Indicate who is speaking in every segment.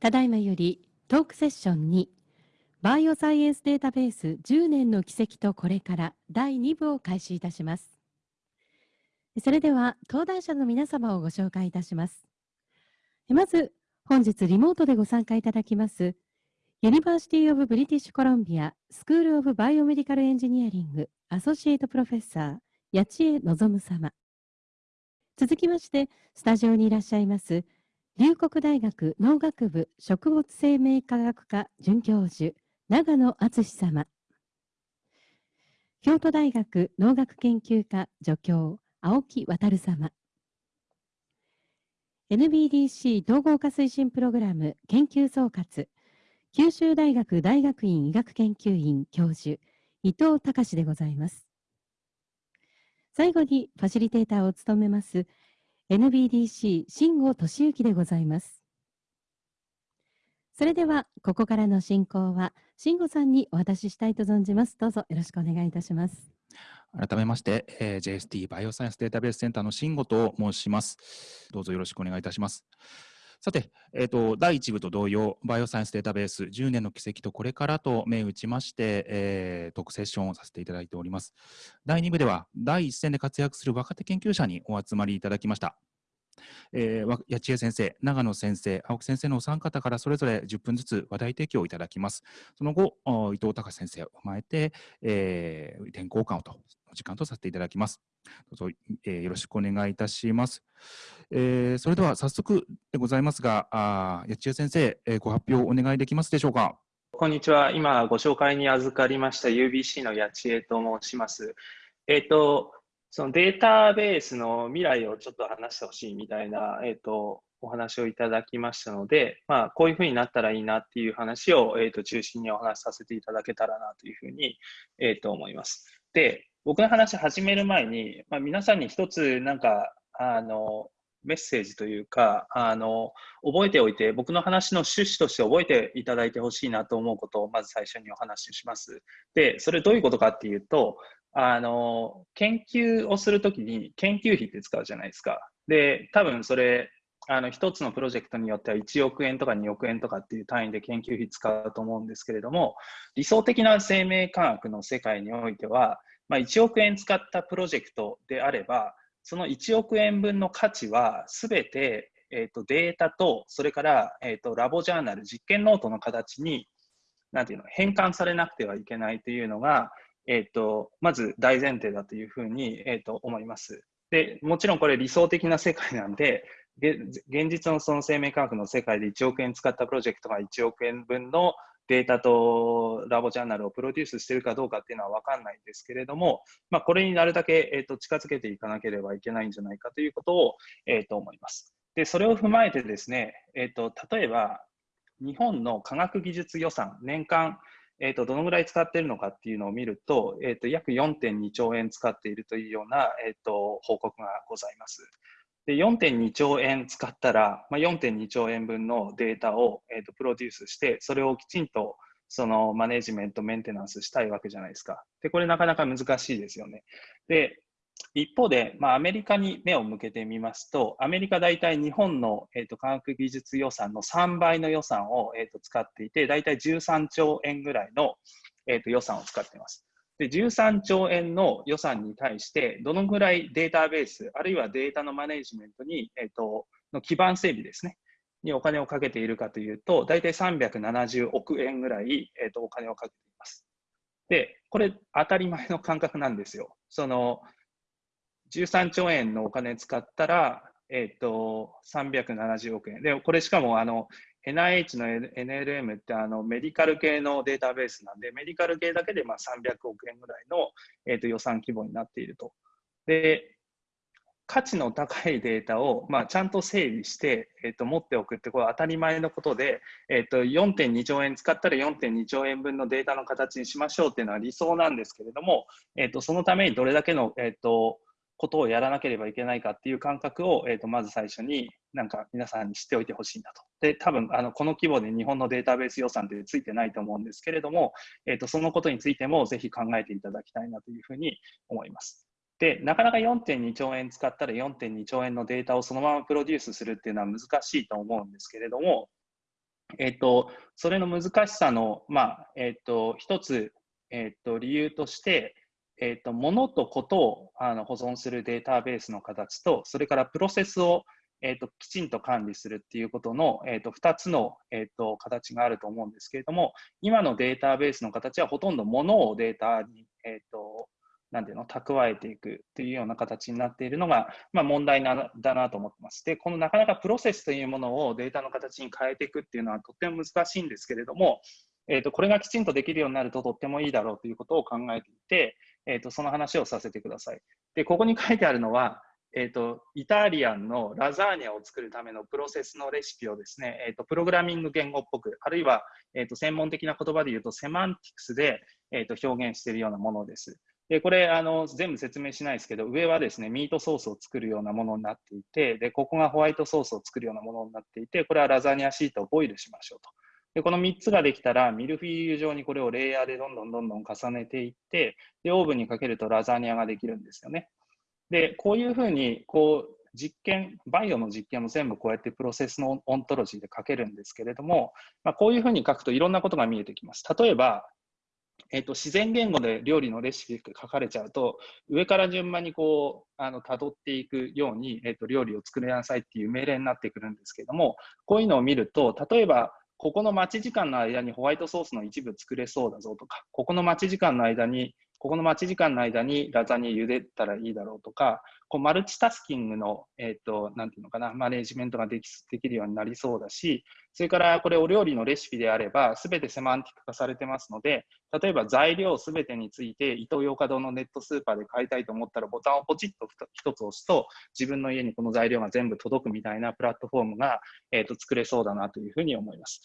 Speaker 1: ただいまよりトークセッション2バイオサイエンスデータベース10年の軌跡とこれから第2部を開始いたします。それでは登壇者の皆様をご紹介いたします。まず本日リモートでご参加いただきますユニバーシティ・オブ・ブリティッシュ・コロンビアスクール・オブ・バイオメディカル・エンジニアリング associate professor 谷内江望様続きましてスタジオにいらっしゃいます龍谷大学農学部食物生命科学科准教授長野敦様。京都大学農学研究科助教青木渉様。NBDC 統合化推進プログラム研究総括。九州大学大学院医学研究院教授伊藤隆でございます。最後にファシリテーターを務めます NBDC 新吾俊之でございます。それでは、ここからの進行は、慎吾さんにお渡ししたいと存じます。どうぞよろしくお願いいたします。
Speaker 2: 改めまして、えー、JST バイオサイエンスデータベースセンターの慎吾と申します。どうぞよろしくお願いいたします。さて、えーと、第1部と同様、バイオサイエンスデータベース10年の軌跡とこれからと銘打ちまして、えー、特セッションをさせていただいております。第2部では、第一線で活躍する若手研究者にお集まりいただきました。えー、八千恵先生、長野先生、青木先生のお三方からそれぞれ10分ずつ話題提供をいただきます。その後、伊藤隆先生を踏まえて、えー、意見交換をと時間とさせていただきます。どうぞ、えー、よろしくお願いいたします。えー、それでは早速でございますが、あ八千恵先生、えー、ご発表お願いできますでしょうか？
Speaker 3: こんにちは。今ご紹介に預かりました UBC の八千恵と申します。えっ、ー、と、そのデータベースの未来をちょっと話してほしいみたいな、えっ、ー、と、お話をいただきましたので、まあ、こういうふうになったらいいなっていう話を、えーと、中心にお話しさせていただけたらなというふうに、えー、と思います。で、僕の話始める前に、まあ、皆さんに一つなんか、あの、メッセージというか、あの、覚えておいて、僕の話の趣旨として覚えていただいてほしいなと思うことをまず最初にお話しします。で、それどういうことかっていうと、あの、研究をするときに研究費って使うじゃないですか。で、多分それ、あの、一つのプロジェクトによっては1億円とか2億円とかっていう単位で研究費使うと思うんですけれども、理想的な生命科学の世界においては、まあ、1億円使ったプロジェクトであれば、その1億円分の価値はすべて、えーと、データと、それから、えーと、 lab journal、実験ノートの形に、なんていうの、変換されなくてはいけないというのが、えーと、まず大前提だというふうに、えー、と思います。で、もちろんこれ理想的な世界なんで、現実のその生命科学の世界で1億円使ったプロジェクトが1億円分のデータと lab journal をプロデュースしているかどうかっていうのは分かんないんですけれども、まあ、これになるだけ、えーと、近づけていかなければいけないんじゃないかということを、えー、と思います。で、それを踏まえてですね、えーと、例えば日本の科学技術予算、年間、えーと、どのぐらい使っているのかっていうのを見ると、えー、と約4.2兆円使っているというような、えー、と報告がございます。で4.2兆円使ったら、まあ、4.2兆円分のデータを、えーと、プロデュースして、それをきちんとそのマネジメント、メンテナンスしたいわけじゃないですか。で、これなかなか難しいですよね。で、一方で、まあ、アメリカに目を向けてみますと、アメリカ大体日本の、えーと、科学技術予算の3倍の予算を、えーと、使っていて、大体13兆円ぐらいの、えーと予算を使っています。で、13兆円の予算に対して、どのぐらいデータベース、あるいはデータのマネジメントに、えっ、ー、と、の基盤整備ですね、にお金をかけているかというと、大体370億円ぐらい、えっ、ー、と、お金をかけています。で、これ当たり前の感覚なんですよ。その、13兆円のお金使ったら、えっ、ー、と、370億円。で、これしかも、あの、NIH の NLM ってあのメディカル系のデータベースなんで、メディカル系だけでまあ300億円ぐらいの、えー、と予算規模になっていると。で、価値の高いデータを、まあ、ちゃんと整理して、えー、と持っておくってこれ当たり前のことで、えー、と4.2兆円使ったら4.2兆円分のデータの形にしましょうっていうのは理想なんですけれども、えー、とそのためにどれだけの、えー、とことをやらなければいけないかっていう感覚を、えー、とまず最初になんか皆さんに知っておいてほしいんだと。で、多分あのこの規模で日本のデータベース予算ってついてないと思うんですけれども、えー、とそのことについてもぜひ考えていただきたいなというふうに思います。で、なかなか4.2兆円使ったら4.2兆円のデータをそのままプロデュースするっていうのは難しいと思うんですけれども、えっと、それの難しさの、まあ、えっと、一つ、えっと、理由として、えっと、物とことをあの保存するデータベースの形と、それからプロセスを、えっと、きちんと管理するっていうことの、えっと、2つの、えっと、形があると思うんですけれども、今のデータベースの形はほとんど物をデータに、えっと、なんていうの、蓄えていくというような形になっているのが、まあ、問題なだなと思ってます。で、このなかなかプロセスというものをデータの形に変えていくっていうのはとっても難しいんですけれども、えーと、これがきちんとできるようになるととってもいいだろうということを考えていて、えーと、その話をさせてください。で、ここに書いてあるのは、えーと、イタリアンのラザーニャを作るためのプロセスのレシピをですね、えー、とプログラミング言語っぽく、あるいは、えー、と専門的な言葉で言うと semantics で、えー、と表現しているようなものです。で、これ、あの、全部説明しないですけど、上はですね、ミートソースを作るようなものになっていて、で、ここがホワイトソースを作るようなものになっていて、これはラザニアシートをボイルしましょうと。で、この3つができたら、ミルフィーユ状にこれをレイヤーでどんどんどんどん重ねていって、で、オーブンにかけるとラザニアができるんですよね。で、こういうふうに、こう、実験、バイオの実験も全部こうやってプロセスのオントロジーで書けるんですけれども、まあ、こういうふうに書くといろんなことが見えてきます。例えば、えっと、自然言語で料理のレシピが書かれちゃうと、上から順番にこう、あの、辿っていくように、えっと、料理を作りなさいっていう命令になってくるんですけども、こういうのを見ると、例えば、ここの待ち時間の間にホワイトソースの一部作れそうだぞとか、ここの待ち時間の間にここの待ち時間の間にラザニア茹でたらいいだろうとか、こうマルチタスキングの、えっ、ー、と、なんていうのかな、マネジメントができできるようになりそうだし、それからこれお料理のレシピであれば、すべてセマンティック化されてますので、例えば材料すべてについて、イトーヨーカドーのネットスーパーで買いたいと思ったら、ボタンをポチッと一つ押すと、自分の家にこの材料が全部届くみたいなプラットフォームが、えっ、ー、と作れそうだなというふうに思います。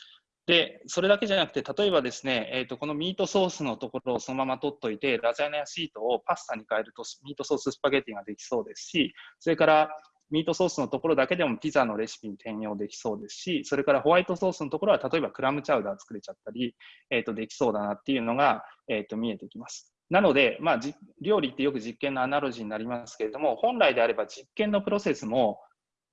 Speaker 3: で、それだけじゃなくて、例えばですね、えーと、このミートソースのところをそのまま取っといて、ラザニアシートをパスタに変えると、ミートソーススパゲティができそうですし、それからミートソースのところだけでもピザのレシピに転用できそうですし、それからホワイトソースのところは、例えばクラムチャウダー作れちゃったり、えーと、できそうだなっていうのが、えーと、見えてきます。なので、まあ、料理ってよく実験のアナロジーになりますけれども、本来であれば実験のプロセスも、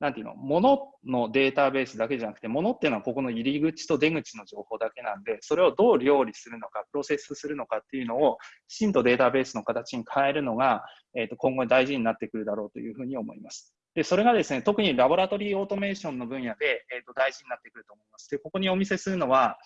Speaker 3: なんていうの、もののデータベースだけじゃなくて、ものっていうのはここの入り口と出口の情報だけなんで、それをどう料理するのか、プロセスするのかっていうのを、きちんとデータベースの形に変えるのが、えー、と今後大事になってくるだろうというふうに思います。で、それがですね、特にラボラトリーオートメーションの分野で、えー、と大事になってくると思います。で、ここにお見せするのは、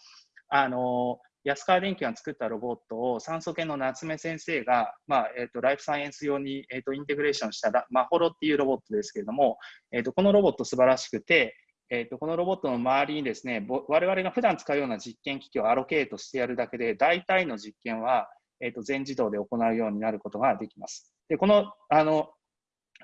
Speaker 3: あの安川電機が作ったロボットを酸素系の夏目先生が、まあえーと、ライフサイエンス用に、えーと、インテグレーションしたマホロっていうロボットですけれども、えーと、このロボット素晴らしくて、えー、とこのロボットの周りにですね我々が普段使うような実験機器をアロケートしてやるだけで大体の実験は、えー、と全自動で行うようになることができます。でこのあの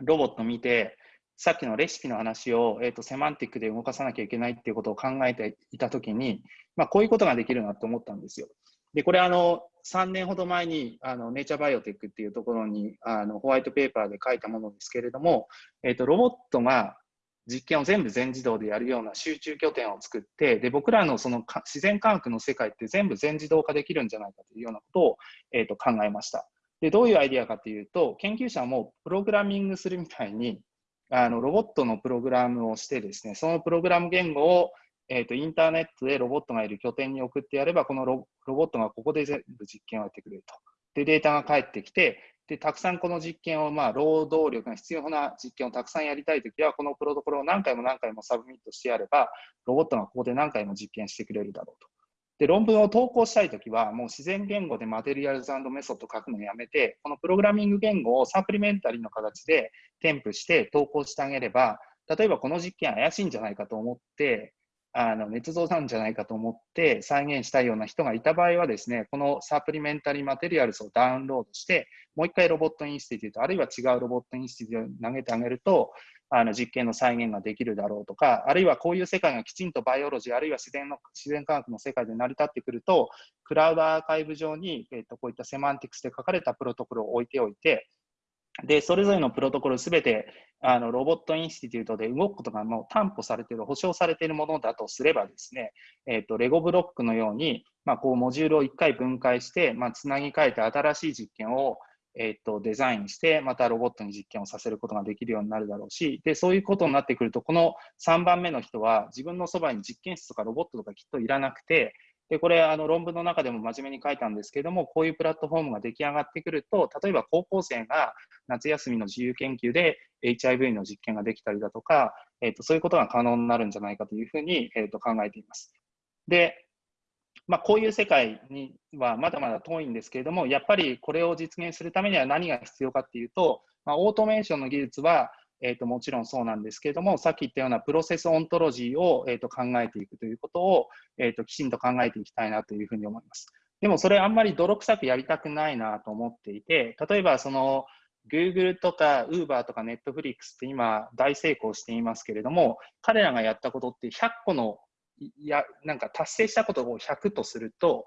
Speaker 3: ロボット見てさっきのレシピの話を、えーと、セマンティックで動かさなきゃいけないっていうことを考えていたときに、まあ、こういうことができるなと思ったんですよ。で、これあの、3年ほど前にあのネイチャーバイオテックっていうところにあのホワイトペーパーで書いたものですけれども、えーと、ロボットが実験を全部全自動でやるような集中拠点を作って、で僕らのその自然科学の世界って全部全自動化できるんじゃないかというようなことを、えーと考えました。で、どういうアイディアかというと、研究者もプログラミングするみたいに、あのロボットのプログラムをしてですね、そのプログラム言語を、えーと、インターネットでロボットがいる拠点に送ってやれば、このロボットがここで全部実験をやってくれると。で、データが返ってきて、でたくさんこの実験を、まあ、労働力が必要な実験をたくさんやりたいときは、このプロトコルを何回も何回も submit してやれば、ロボットがここで何回も実験してくれるだろうと。で、論文を投稿したいときは、もう自然言語で materials method 書くのをやめて、このプログラミング言語を supplementary の形で添付して投稿してあげれば、例えばこの実験怪しいんじゃないかと思って、あの捏造なんじゃないかと思って再現したいような人がいた場合はですね、この supplementary materials をダウンロードして、もう一回 robot institute、あるいは違う robot institute に投げてあげると、あの実験の再現ができるだろうとか、あるいはこういう世界がきちんと biology、あるいは自然の自然科学の世界で成り立ってくると、クラウドアーカイブ上に、えー、とこういったセマンティクスで書かれたプロトコルを置いておいて、で、それぞれのプロトコルすべてあのロボットインスティテュートで動くことがもう担保されている、保証されているものだとすればですね、えっ、ー、と、レゴブロックのように、まあ、こうモジュールを1回分解して、まあ、つなぎ替えて新しい実験をえっと、デザインして、またロボットに実験をさせることができるようになるだろうし、で、そういうことになってくると、この3番目の人は、自分のそばに実験室とかロボットとかきっといらなくて、で、これ、あの論文の中でも真面目に書いたんですけども、こういうプラットフォームが出来上がってくると、例えば高校生が夏休みの自由研究で HIV の実験ができたりだとか、えっと、そういうことが可能になるんじゃないかというふうに、えっと、考えています。で、まあ、こういう世界にはまだまだ遠いんですけれども、やっぱりこれを実現するためには何が必要かっていうと、まあ、オートメーションの技術は、えー、ともちろんそうなんですけれども、さっき言ったようなプロセスオントロジーを、えー、と考えていくということを、えー、ときちんと考えていきたいなというふうに思います。でもそれあんまり泥臭くやりたくないなと思っていて、例えばその Google とか Uber とか Netflix って今大成功していますけれども、彼らがやったことって100個のや、なんか達成したことを100とすると、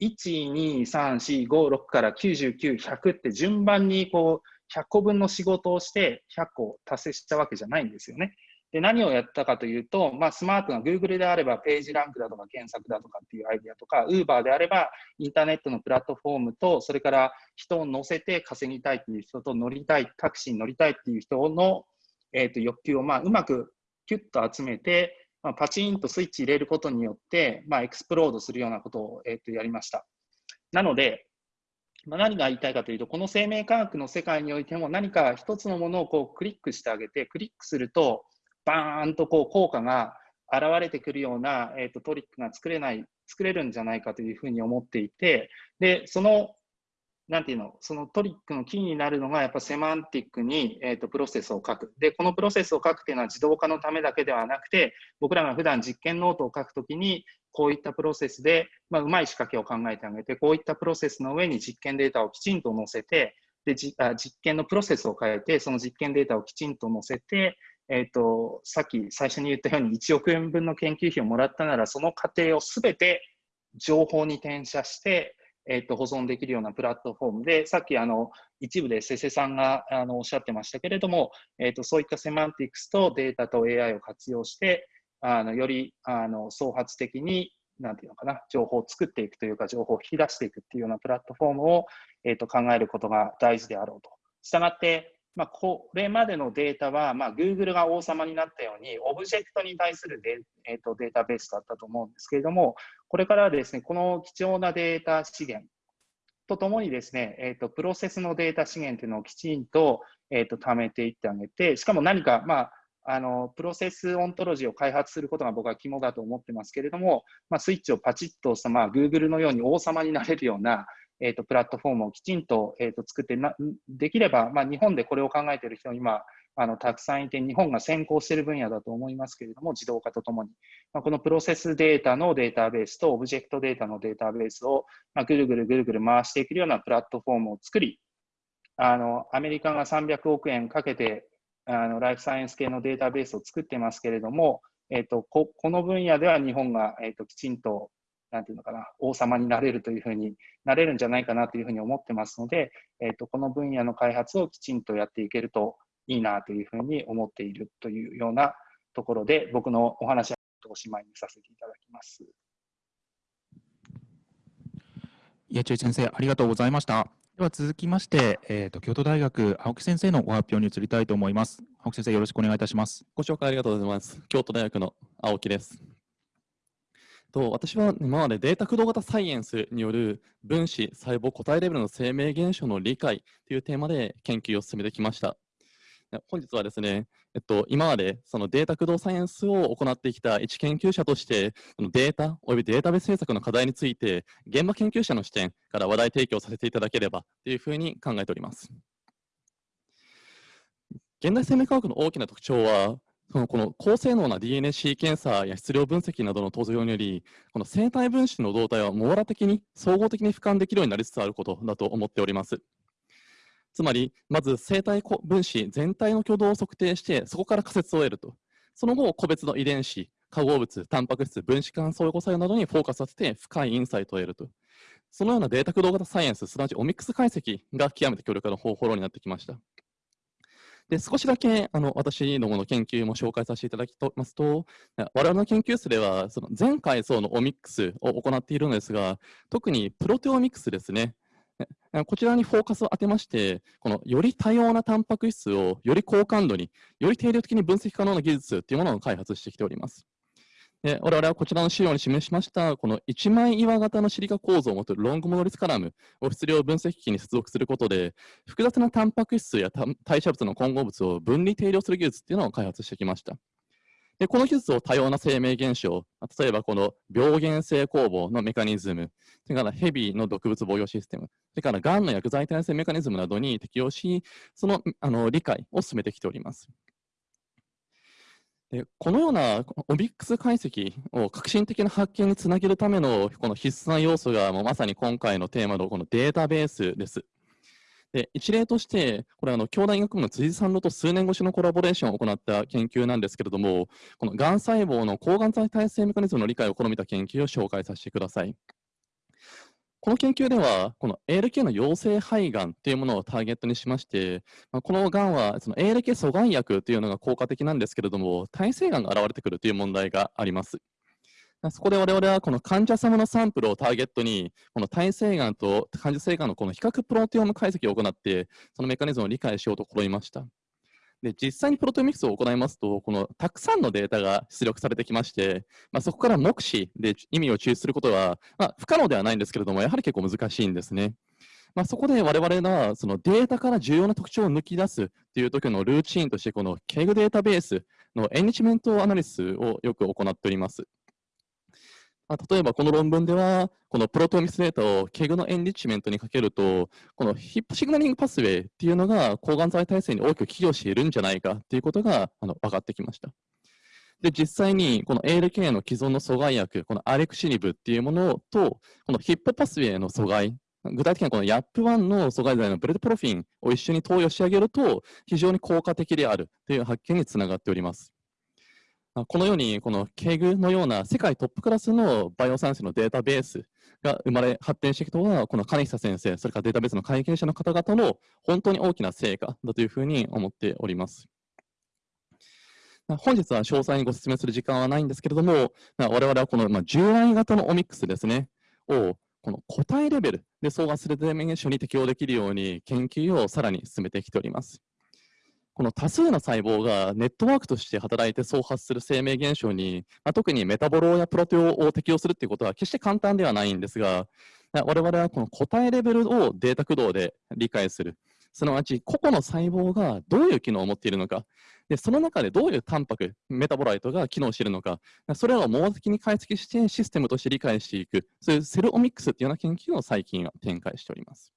Speaker 3: 1、2、3、4、5、6から99、100って順番にこう100個分の仕事をして100個達成したわけじゃないんですよね。で、何をやったかというと、まあ、スマートな Google であればページランクだとか検索だとかっていうアイディアとか、Uber であればインターネットのプラットフォームと、それから人を乗せて稼ぎたいっていう人と乗りたい、タクシーに乗りたいっていう人の、えー、と欲求をまあうまくキュッと集めて、まあ、パチンとスイッチ入れることによって、まあ、エクスプロードするようなことを、えー、とやりました。なので、まあ、何が言いたいかというと、この生命科学の世界においても何か一つのものをこうクリックしてあげて、クリックすると、バーンとこう効果が現れてくるような、えー、とトリックが作れない、作れるんじゃないかというふうに思っていて、で、そのなんていうの、そのトリックのキーになるのが、やっぱ semantic に、えーと、プロセスを書く。で、このプロセスを書くっていうのは自動化のためだけではなくて、僕らが普段実験ノートを書くときに、こういったプロセスで、まあ、うまい仕掛けを考えてあげて、こういったプロセスの上に実験データをきちんと載せて、で、じゃあ実験のプロセスを変えて、その実験データをきちんと載せて、えーと、さっき最初に言ったように1億円分の研究費をもらったなら、その過程をすべて情報に転写して、えっと、保存できるようなプラットフォームで、さっきあの一部で瀬瀬さんがあのおっしゃってましたけれども、えっと、そういったセマンティクスとデータと AI を活用して、あのよりあの創発的になんていうのかな、情報を作っていくというか、情報を引き出していくっていうようなプラットフォームを、えっ、と考えることが大事であろうと。したがって、まあ、これまでのデータは、まあ、Google が王様になったように、オブジェクトに対するデ,、えー、とデータベースだったと思うんですけれども、これからはですね、この貴重なデータ資源とともにですね、えーと、プロセスのデータ資源というのをきちんと,、えーと、貯めていってあげて、しかも何か、まあ、あのプロセスオントロジーを開発することが僕は肝だと思ってますけれども、まあ、スイッチをパチッと押した、まあ、Google のように王様になれるような、えーと、プラットフォームをきちんと,、えーと、作ってな、できれば、まあ、日本でこれを考えている人、今、あのたくさんいて、日本が先行している分野だと思いますけれども、自動化とともに、まあ、このプロセスデータのデータベースとオブジェクトデータのデータベースを、まあ、ぐるぐるぐるぐる回していけるようなプラットフォームを作り、あのアメリカが300億円かけてあのライフサイエンス系のデータベースを作ってますけれども、えーと、ここの分野では日本が、えーときちんとなんていうのかな、王様になれるというふうになれるんじゃないかなというふうに思ってますので、えーと、この分野の開発をきちんとやっていけるといいなというふうに思っているというようなところで、僕のお話はおしまいにさせていただきます。
Speaker 2: 家中先生、ありがとうございました。では続きまして、えーと、京都大学青木先生のご発表に移りたいと思います。青木先生、よろしくお願いいたします。
Speaker 4: ご紹介ありがとうございます。京都大学の青木です。と私は今までデータ駆動型サイエンスによる分子、細胞、個体レベルの生命現象の理解というテーマで研究を進めてきました。本日はですね、えっと、今までそのデータ駆動サイエンスを行ってきた一研究者として、そのデータおよびデータベース政策の課題について、現場研究者の視点から話題提供させていただければというふうに考えております。現代生命科学の大きな特徴は、そのこの高性能な DNA シーケンサーや質量分析などの登場により、この生体分子の動態は網羅的に総合的に俯瞰できるようになりつつあることだと思っております。つまり、まず生体分子全体の挙動を測定して、そこから仮説を得ると。その後、個別の遺伝子、化合物、タンパク質、分子間相互作用などにフォーカスさせて深いインサイトを得ると。そのようなデータ駆動型サイエンス、すなわちオミックス解析が極めて強力な方法論になってきました。で少しだけあの私どもの研究も紹介させていただきますと、我々の研究室ではその全階層のオミックスを行っているのですが、特にプロテオミックスですね、こちらにフォーカスを当てまして、このより多様なタンパク質をより高感度に、より定量的に分析可能な技術というものを開発してきております。で我々はこちらの資料に示しました、この一枚岩型のシリカ構造を持つロングモノリスカラムを質量分析機に接続することで、複雑なタンパク質や代謝物の混合物を分離定量する技術っていうのを開発してきました。でこの技術を多様な生命現象、例えばこの病原性酵母のメカニズム、それからヘビの毒物防御システム、それからがんの薬剤耐性メカニズムなどに適用し、そのあの理解を進めてきております。でこのようなオミックス解析を革新的な発見につなげるためのこの必須な要素がもうまさに今回のテーマのこのデータベースです。で一例として、これあの、京大医学部の辻さんと数年越しのコラボレーションを行った研究なんですけれども、このがん細胞の抗がん剤耐性メカニズムの理解を試みた研究を紹介させてください。この研究では、この ALK の陽性肺がんというものをターゲットにしまして、まあこのがんはその ALK 阻害薬というのが効果的なんですけれども、耐性がんが現れてくるという問題があります。そこで我々はこの患者様のサンプルをターゲットに、この耐性がんと患者性がんのこの比較プロテオム解析を行って、そのメカニズムを理解しようと試みました。で実際にプロテオミクスを行いますと、このたくさんのデータが出力されてきまして、まあ、そこから目視で意味を抽出することは、まあ、不可能ではないんですけれども、やはり結構難しいんですね。まあ、そこで我々がそのデータから重要な特徴を抜き出すという時のルーチンとして、この KEG データベースのエンリチメントアナリスをよく行っております。まあ、例えばこの論文では、このプロトミスデータを KEG のエンリッチメントにかけると、この Hippo signaling pathway っていうのが抗がん剤耐性に大きく寄与しているんじゃないかっていうことがあの分かってきました。で、実際にこの ALK の既存の阻害薬、このアレクチニブっていうものと、このヒップパスウェイの阻害、具体的にはこの YAP1 の阻害剤のベルテポルフィンを一緒に投与してあげると、非常に効果的であるという発見につながっております。このように、この KEG のような世界トップクラスのバイオサイエンスのデータベースが生まれ発展してきたのは、この金久先生、それからデータベースの会見者の方々の本当に大きな成果だというふうに思っております。本日は詳細にご説明する時間はないんですけれども、我々はこの従来型のオミックスですね、をこの個体レベルで相関するデメ現象に適用できるように研究をさらに進めてきております。この多数の細胞がネットワークとして働いて創発する生命現象に、まあ、特にメタボロやプロテオを適用するということは決して簡単ではないんですが、我々はこの個体レベルをデータ駆動で理解する。すなわち、個々の細胞がどういう機能を持っているのか、でその中でどういうタンパク、メタボライトが機能しているのか、それらを網羅的に解析してシステムとして理解していく、そういうセルオミックスというような研究を最近は展開しております。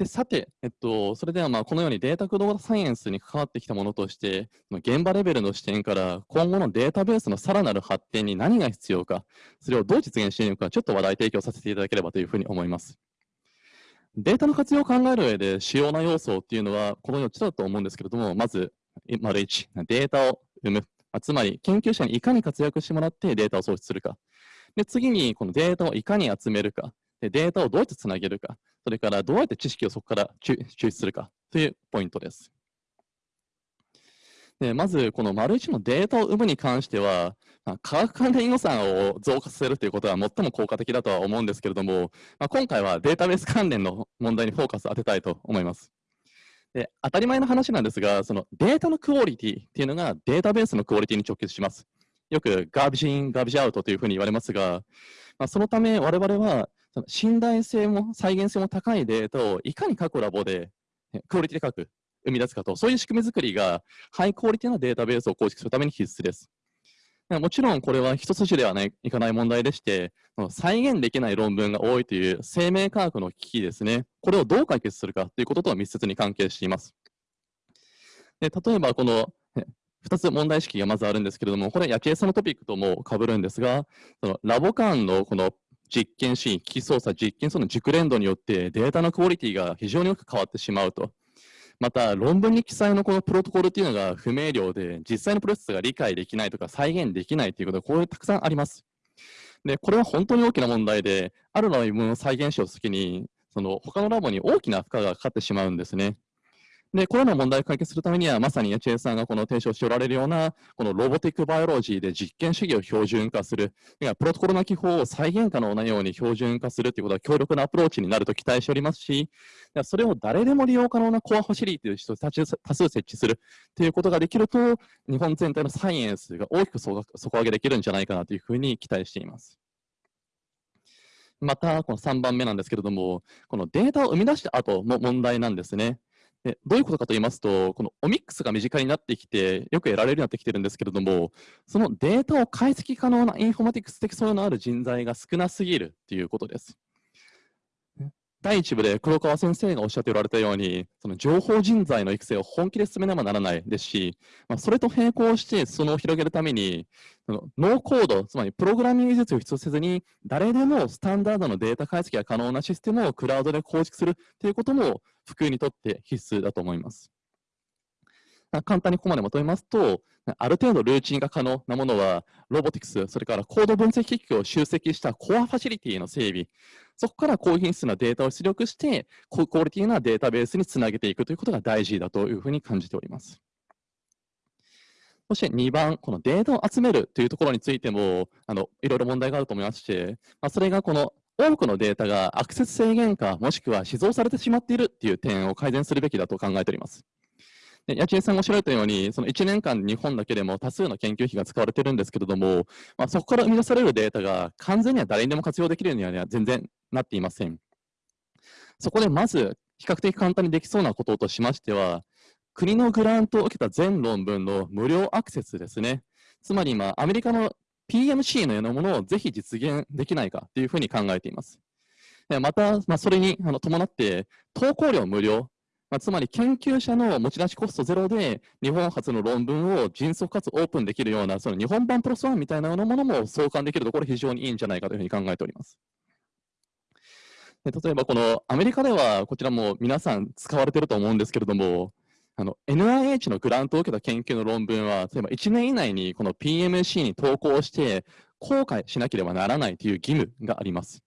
Speaker 4: でさて、えっと、それではまあこのようにデータ駆動サイエンスに関わってきたものとして、現場レベルの視点から今後のデータベースのさらなる発展に何が必要か、それをどう実現しているのか、ちょっと話題提供させていただければというふうに思います。データの活用を考える上で主要な要素っていうのはこの4つだと思うんですけれども、まず、丸1、データを生む。つまり、研究者にいかに活躍してもらってデータを創出するか。で次に、このデータをいかに集めるか。でデータをどうやってつなげるか。それから、どうやって知識をそこから抽出するかというポイントです。でまず、この丸1のデータを生むに関しては、まあ、科学関連予算を増加させるということは最も効果的だとは思うんですけれども、まあ、今回はデータベース関連の問題にフォーカスを当てたいと思います。で当たり前の話なんですが、そのデータのクオリティっていうのがデータベースのクオリティに直結します。よくガービジイン、ガービジアウトというふうに言われますが、まあ、そのため我々はその信頼性も再現性も高いデータをいかに各ラボでクオリティ高く生み出すかと、そういう仕組み作りがハイクオリティなデータベースを構築するために必須です。もちろんこれは一筋ではないかない問題でして、再現できない論文が多いという生命科学の危機ですね、これをどう解決するかということと密接に関係しています。で例えばこの2つ問題意識がまずあるんですけれども、これは八千恵さんのトピックとも被るんですが、そのラボ間のこの実験シーン、機器操作、実験その熟練度によってデータのクオリティが非常によく変わってしまうと。また、論文に記載のこのプロトコルっていうのが不明瞭で、実際のプロセスが理解できないとか再現できないということが、こういうたくさんあります。で、これは本当に大きな問題で、ある論文を再現しようときに、その他のラボに大きな負荷がかかってしまうんですね。で、これらの問題を解決するためには、まさに八千さんがこの提唱しておられるような、このロボティックバイオロジーで実験主義を標準化する、プロトコルの記法を再現可能なように標準化するということは強力なアプローチになると期待しておりますし、それを誰でも利用可能なコアファシリティとして多数設置するということができると、日本全体のサイエンスが大きく底上げできるんじゃないかなというふうに期待しています。また、この3番目なんですけれども、このデータを生み出した後も問題なんですね。でどういうことかと言いますと、このオミックスが身近になってきて、よく得られるようになってきてるんですけれども、そのデータを解析可能なインフォマティクス的素養のある人材が少なすぎるということです。第一部で黒川先生がおっしゃっておられたように、その情報人材の育成を本気で進めねばならないですし、まあ、それと並行してそのを広げるために、そのノーコード、つまりプログラミング技術を必要せずに、誰でもスタンダードのデータ解析が可能なシステムをクラウドで構築するということも、普及にとって必須だと思います。簡単にここまでまとめますと、ある程度ルーチンが可能なものは、ロボティクス、それからコード分析機器を集積したコアファシリティの整備、そこから高品質なデータを出力して、高クオリティなデータベースにつなげていくということが大事だというふうに感じております。そして2番、このデータを集めるというところについても、あのいろいろ問題があると思いますし、まあ、それがこの多くのデータがアクセス制限か、もしくは死蔵されてしまっているという点を改善するべきだと考えております。で八千さんがおっしゃられたように、その1年間日本だけでも多数の研究費が使われているんですけれども、まあ、そこから生み出されるデータが完全には誰にでも活用できるようには全然なっていません。そこでまず、比較的簡単にできそうなこととしましては、国のグラントを受けた全論文の無料アクセスですね。つまり今、アメリカの PMC のようなものをぜひ実現できないかというふうに考えています。また、まあ、それにあの伴って、投稿料無料、まあ、つまり研究者の持ち出しコストゼロで日本初の論文を迅速かつオープンできるようなその日本版プロスワンみたいなものも相関できるところ非常にいいんじゃないかというふうに考えております。例えばこのアメリカではこちらも皆さん使われていると思うんですけれどもあの NIH のグラントを受けた研究の論文は例えば1年以内にこの PMC に投稿して公開しなければならないという義務があります。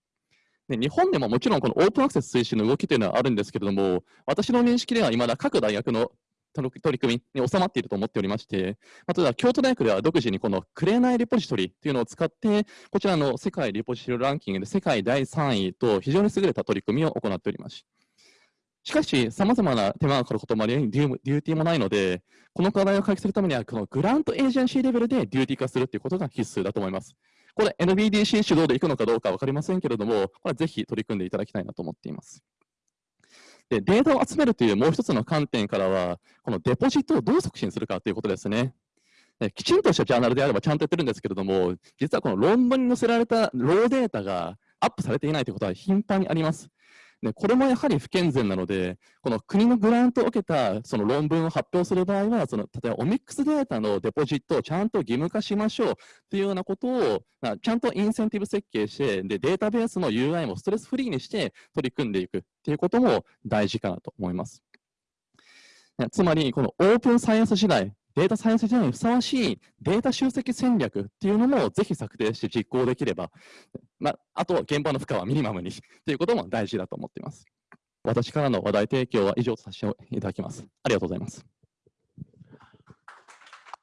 Speaker 4: で日本でももちろんこのオープンアクセス推進の動きというのはあるんですけれども、私の認識では未だ各大学の取り組みに収まっていると思っておりまして、例えば京都大学では独自にこのクレーナイリポジトリというのを使って、こちらの世界リポジトリランキングで世界第3位と非常に優れた取り組みを行っております。しかし、様々な手間がかかることもあり、デューティーもないので、この課題を解決するためには、このグラントエージェンシーレベルでデューティー化するということが必須だと思います。これ NBDC 主導でいくのかどうか分かりませんけれども、これぜひ取り組んでいただきたいなと思っています。でデータを集めるというもう一つの観点からは、このデポジットをどう促進するかということですね。きちんとしたジャーナルであればちゃんとやってるんですけれども、実はこの論文に載せられたローデータがアップされていないということは頻繁にあります。でこれもやはり不健全なので、この国のグラントを受けたその論文を発表する場合は、その例えばオミックスデータのデポジットをちゃんと義務化しましょうというようなことを、ちゃんとインセンティブ設計してで、データベースの UI もストレスフリーにして取り組んでいくということも大事かなと思います。つまり、このオープンサイエンス時代、データサイエンス時代にふさわしいデータ集積戦略っていうのもぜひ策定して実行できれば、まあ、あと現場の負荷はミニマムにということも大事だと思っています。私からの話題提供は以上とさせていただきます。ありがとうございます。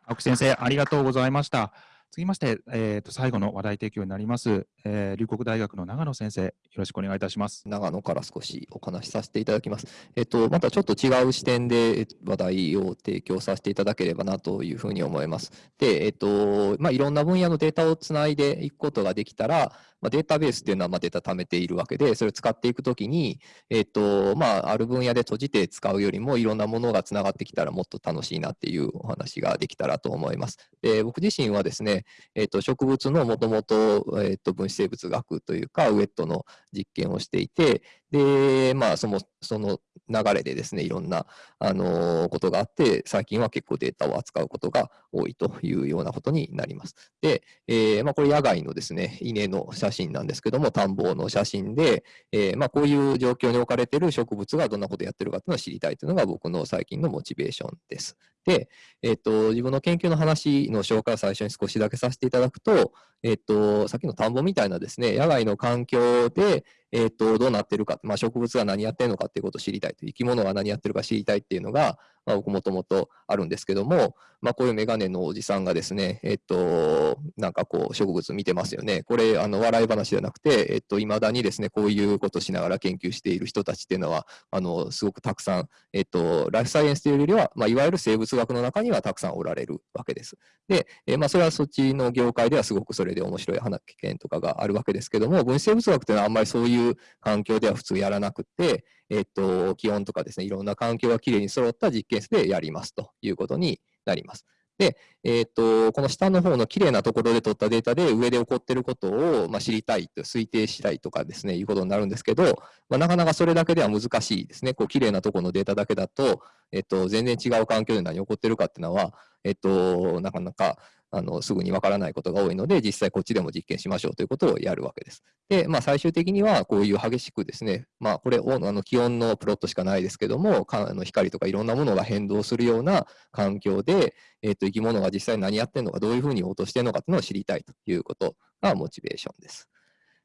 Speaker 2: 青木先生、ありがとうございました。続きまして、えー、と最後の話題提供になります、えー、龍谷大学の長野先生、よろしくお願いいたします。
Speaker 5: 長野から少しお話しさせていただきます。えっ、と、またちょっと違う視点で話題を提供させていただければなというふうに思います。で、えっ、と、まあ、いろんな分野のデータをつないでいくことができたら、まあ、データベースっていうのはまあデータ貯めているわけで、それを使っていくときに、えっ、と、まあ、ある分野で閉じて使うよりも、いろんなものがつながってきたらもっと楽しいなっていうお話ができたらと思います。で、僕自身はですね、えっ、と、植物のもともと、えっ、と、分子生物学というか、ウェットの実験をしていて、で、まあ、その、その流れでですね、いろんな、あのことがあって、最近は結構データを扱うことが多いというようなことになります。で、えー、まあ、これ野外のですね、稲の写真なんですけども、田んぼの写真で、えー、まあ、こういう状況に置かれている植物がどんなことをやってるかというのを知りたいというのが僕の最近のモチベーションです。で、えっと、自分の研究の話の紹介を最初に少しだけさせていただくと、えっと、さっきの田んぼみたいなですね、野外の環境で、えっと、どうなってるか、まあ、植物が何やってるのかっていうことを知りたいと、生き物が何やってるか知りたいっていうのが、まあ、僕もともとあるんですけども、まあ、こういうメガネのおじさんがですね、えっと、なんかこう、植物見てますよね。これ、あの、笑い話じゃなくて、えっと、未だにですね、こういうことしながら研究している人たちっていうのは、あの、すごくたくさん、えっと、ライフサイエンスというよりは、まあ、いわゆる生物学の中にはたくさんおられるわけです。で、え、まあ、それはそっちの業界ではすごくそれで面白い話見とかがあるわけですけども、分子生物学というのはあんまりそういう環境では普通やらなくて、えっと、気温とかですね、いろんな環境がきれいに揃った実験室でやりますということになります。で、えっ、と、この下の方の綺麗なところで取ったデータで上で起こっていることを、まあ、知りたいと推定したいとかですね、いうことになるんですけど、まあ、なかなかそれだけでは難しいですね。こう、綺麗なところのデータだけだと、えっ、と、全然違う環境で何起こってるかっていうのは、えっ、と、なかなかあのすぐにわからないことが多いので、実際こっちでも実験しましょうということをやるわけです。で、まあ、最終的にはこういう激しくですね、まあ、これあの気温のプロットしかないですけども、かあの光とかいろんなものが変動するような環境で、えー、と生き物が実際何やってるのか、どういうふうに応答してるのかっていうのを知りたいということがモチベーションです。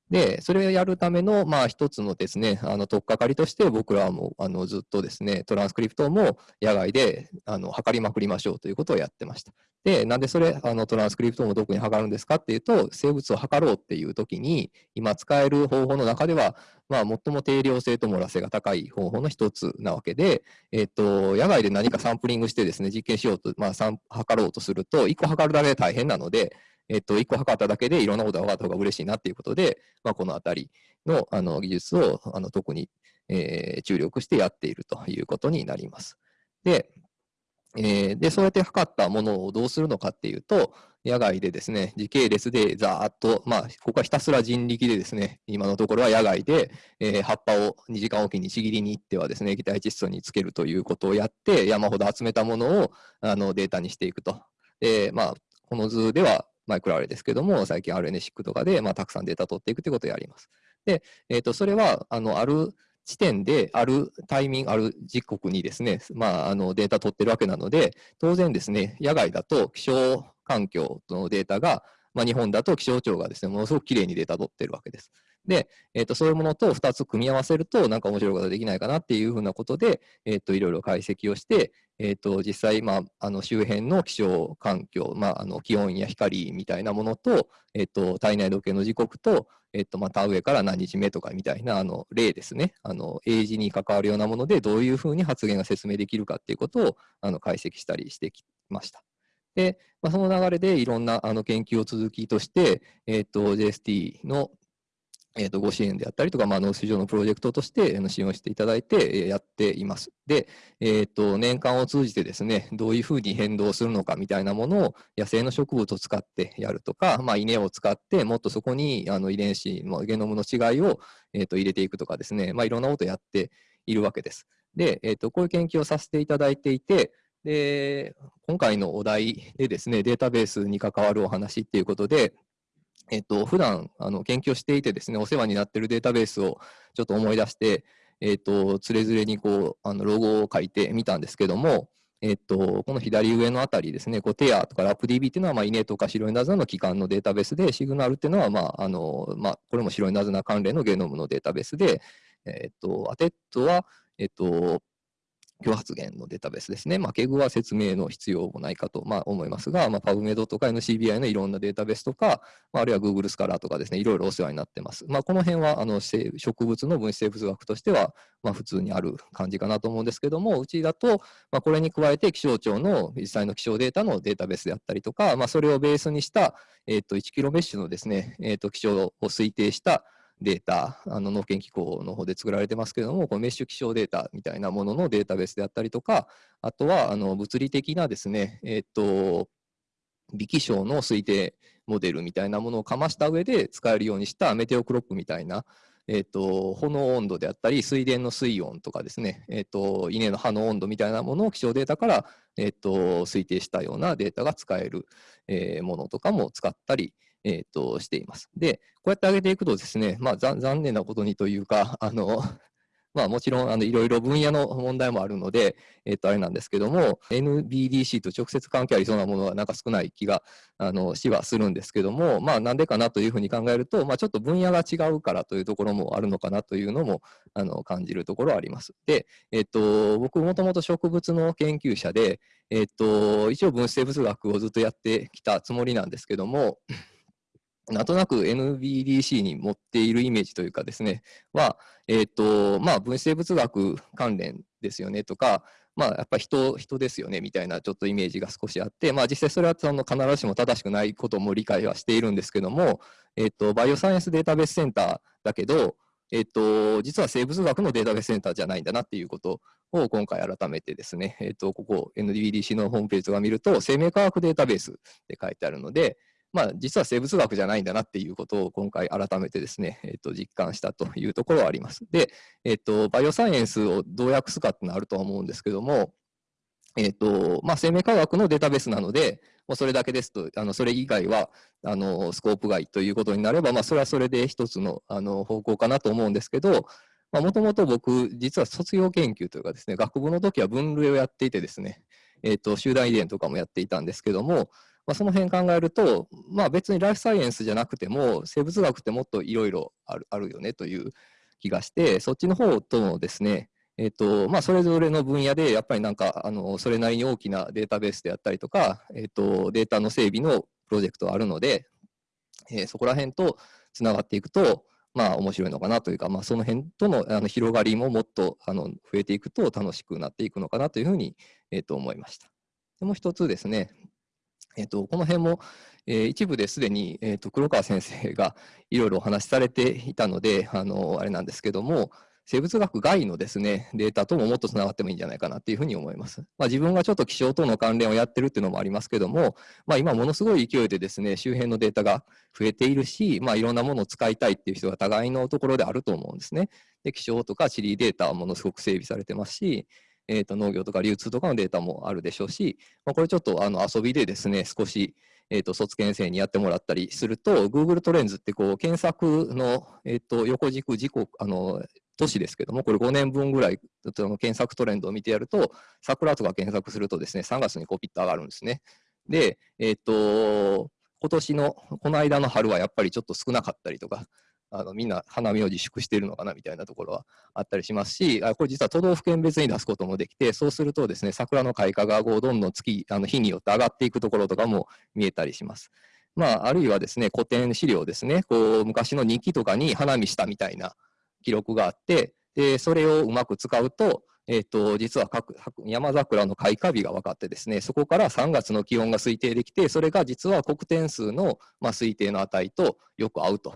Speaker 5: で、それをやるための、まあ、一つのですね、あの、とっかかりとして、僕らも、あの、ずっとですね、トランスクリプトも野外で、あの、測りまくりましょうということをやってました。で、なんでそれ、あの、トランスクリプトもどこに測るんですかっていうと、生物を測ろうっていうときに、今使える方法の中では、まあ、最も定量性と漏ら性が高い方法の一つなわけで、えっと、野外で何かサンプリングしてですね、実験しようと、まあ、測ろうとすると、1個測るだけで大変なので、えっと、1個測っただけでいろんなことが分かった方が嬉しいなっていうことで、まあ、このあたりのあの技術をあの特に、えー、注力してやっているということになります。で、えー、で、そうやって測ったものをどうするのかっていうと、野外でですね、時系列でざーっと、まあ、ここはひたすら人力でですね、今のところは野外で、えー、葉っぱを2時間おきにちぎりに行ってはですね、液体窒素につけるということをやって、山ほど集めたものをあのデータにしていくと。で、まあ、この図ではマイクロアレですけども、最近 RNA-SIC とかで、まあ、たくさんデータ取っていくということをやります。で、えっ、ー、と、それは、あの、ある地点で、あるタイミング、ある時刻にですね、まあ、あの、データ取ってるわけなので、当然ですね、野外だと気象環境のデータが、まあ、日本だと気象庁がですね、ものすごくきれいにデータ取ってるわけです。で、えーと、そういうものと2つ組み合わせると、なんか面白いことができないかなっていうふうなことで、えーと、いろいろ解析をして、えーと、実際、まあ、あの周辺の気象環境、まあ、あの気温や光みたいなものと、えー、と体内時計の時刻と、えー、とまた上から何日目とかみたいなあの例ですね、あの英字に関わるようなもので、どういうふうに発言が説明できるかっていうことをあの解析したりしてきました。で、まあ、その流れでいろんなあの研究を続きとして、えー、JST のえー、とご支援であったりとか、まあ、農水上のプロジェクトとして支援をしていただいてやっています。で、えー、と年間を通じてですね、どういうふうに変動するのかみたいなものを野生の植物を使ってやるとか、まあ、稲を使ってもっとそこにあの遺伝子のゲノムの違いを、えー、と入れていくとかですね、まあ、いろんなことをやっているわけです。で、えー、とこういう研究をさせていただいていて、で今回のお題でですね、データベースに関わるお話っていうことで、えっと、普段あの研究をしていてですね、お世話になっているデータベースをちょっと思い出して、えっと、つれづれにこう、あのロゴを書いてみたんですけども、えっと、この左上のあたりですね、こうテアとかラップ DB っていうのは、まあ、稲とか白いナズナの基幹のデータベースで、シグナルっていうのは、まあ、あの、まあ、これも白いナズナ関連のゲノムのデータベースで、えっと、 ATTED は、えっと、共発現のデータベースですね。まあ、 KEGG は説明の必要もないかと、まあ、思いますが、まあ、PubMed とか NCBI のいろんなデータベースとか、まあ、あるいは Google スカラーとかですね、いろいろお世話になってます。まあ、この辺はあの植物の分子生物学としては、まあ、普通にある感じかなと思うんですけども、うちだと、まあ、これに加えて気象庁の実際の気象データのデータベースであったりとか、まあ、それをベースにした、えー、と1キロメッシュのですね、えー、と気象を推定したデータ、あの農研機構の方で作られてますけれども、このメッシュ気象データみたいなもののデータベースであったりとか、あとはあの物理的なですね、えっ、と、微気象の推定モデルみたいなものをかました上で使えるようにしたメテオクロップみたいな、えっ、と、炎温度であったり、水田の水温とかですね、えっ、と、稲の葉の温度みたいなものを気象データから、えっ、と、推定したようなデータが使える、えものとかも使ったり、えーと、しています。で、こうやって上げていくとですね、まあ、残念なことにというか、あのまあもちろんあのいろいろ分野の問題もあるので、えっとあれなんですけども、NBDC と直接関係ありそうなものはなんか少ない気があのしはするんですけども、まあなんでかなというふうに考えると、まあちょっと分野が違うからというところもあるのかなというのもあの感じるところはあります。で、えっと僕もともと植物の研究者で、えっと一応分子生物学をずっとやってきたつもりなんですけども、なんとなく NBDC に持っているイメージというかですね、は、えっ、と、まあ、分子生物学関連ですよねとか、まあ、やっぱり人、人ですよねみたいなちょっとイメージが少しあって、まあ、実際それはその必ずしも正しくないことも理解はしているんですけども、えっ、と、バイオサイエンスデータベースセンターだけど、えっ、と、実は生物学のデータベースセンターじゃないんだなっていうことを今回改めてですね、えっ、と、ここ NBDC のホームページが見ると、生命科学データベースって書いてあるので、まあ、実は生物学じゃないんだなっていうことを今回改めてですね、えっと、実感したというところはあります。で、えっと、バイオサイエンスをどう訳すかってのはあるとは思うんですけども、えっと、まあ、生命科学のデータベースなので、もうそれだけですと、あのそれ以外はあのスコープ外ということになれば、まあ、それはそれで一つのあの方向かなと思うんですけど、もともと僕、実は卒業研究というかですね、学部の時は分類をやっていてですね、えっと、集団遺伝とかもやっていたんですけども、まあ、その辺考えると、まあ、別にライフサイエンスじゃなくても生物学ってもっといろいろあるよねという気がしてそっちの方とのですねえっとまあ、それぞれの分野でやっぱりなんかあのそれなりに大きなデータベースであったりとか、えっと、データの整備のプロジェクトがあるので、えー、そこら辺とつながっていくとまあ面白いのかなというか、まあ、その辺とのあの広がりももっとあの増えていくと楽しくなっていくのかなというふうに、えっと、思いました。でもう一つですね、えっと、この辺も、えー、一部ですでに、えーと、黒川先生がいろいろお話しされていたので、あのあれなんですけども、生物学外のですね、データとももっとつながってもいいんじゃないかなっていうふうに思います。まあ、自分がちょっと気象との関連をやってるっていうのもありますけども、まあ、今ものすごい勢いでですね、周辺のデータが増えているし、まあ、いろんなものを使いたいっていう人が互いのところであると思うんですね。で、気象とか地理データはものすごく整備されてますし、えー、と農業とか流通とかのデータもあるでしょうし、まあ、これちょっとあの遊びでですね、少し、えー、と卒検生にやってもらったりすると、Google トレンズってこう検索の、えー、と横軸、時刻、あの都市ですけども、これ5年分ぐらい検索トレンドを見てやると、桜とか検索するとですね、3月にこうピッと上がるんですね。で、えっ、ー、と、今年の、この間の春はやっぱりちょっと少なかったりとか、あのみんな花見を自粛しているのかなみたいなところはあったりしますし、あこれ実は都道府県別に出すこともできて、そうするとですね、桜の開花がどんどん月、あの日によって上がっていくところとかも見えたりします。まあ、あるいはですね、古典資料ですね、こう昔の日記とかに花見したみたいな記録があって、でそれをうまく使うと、えーと、実は各山桜の開花日が分かってですね、そこから3月の気温が推定できて、それが実は黒点数の、まあ、推定の値とよく合うと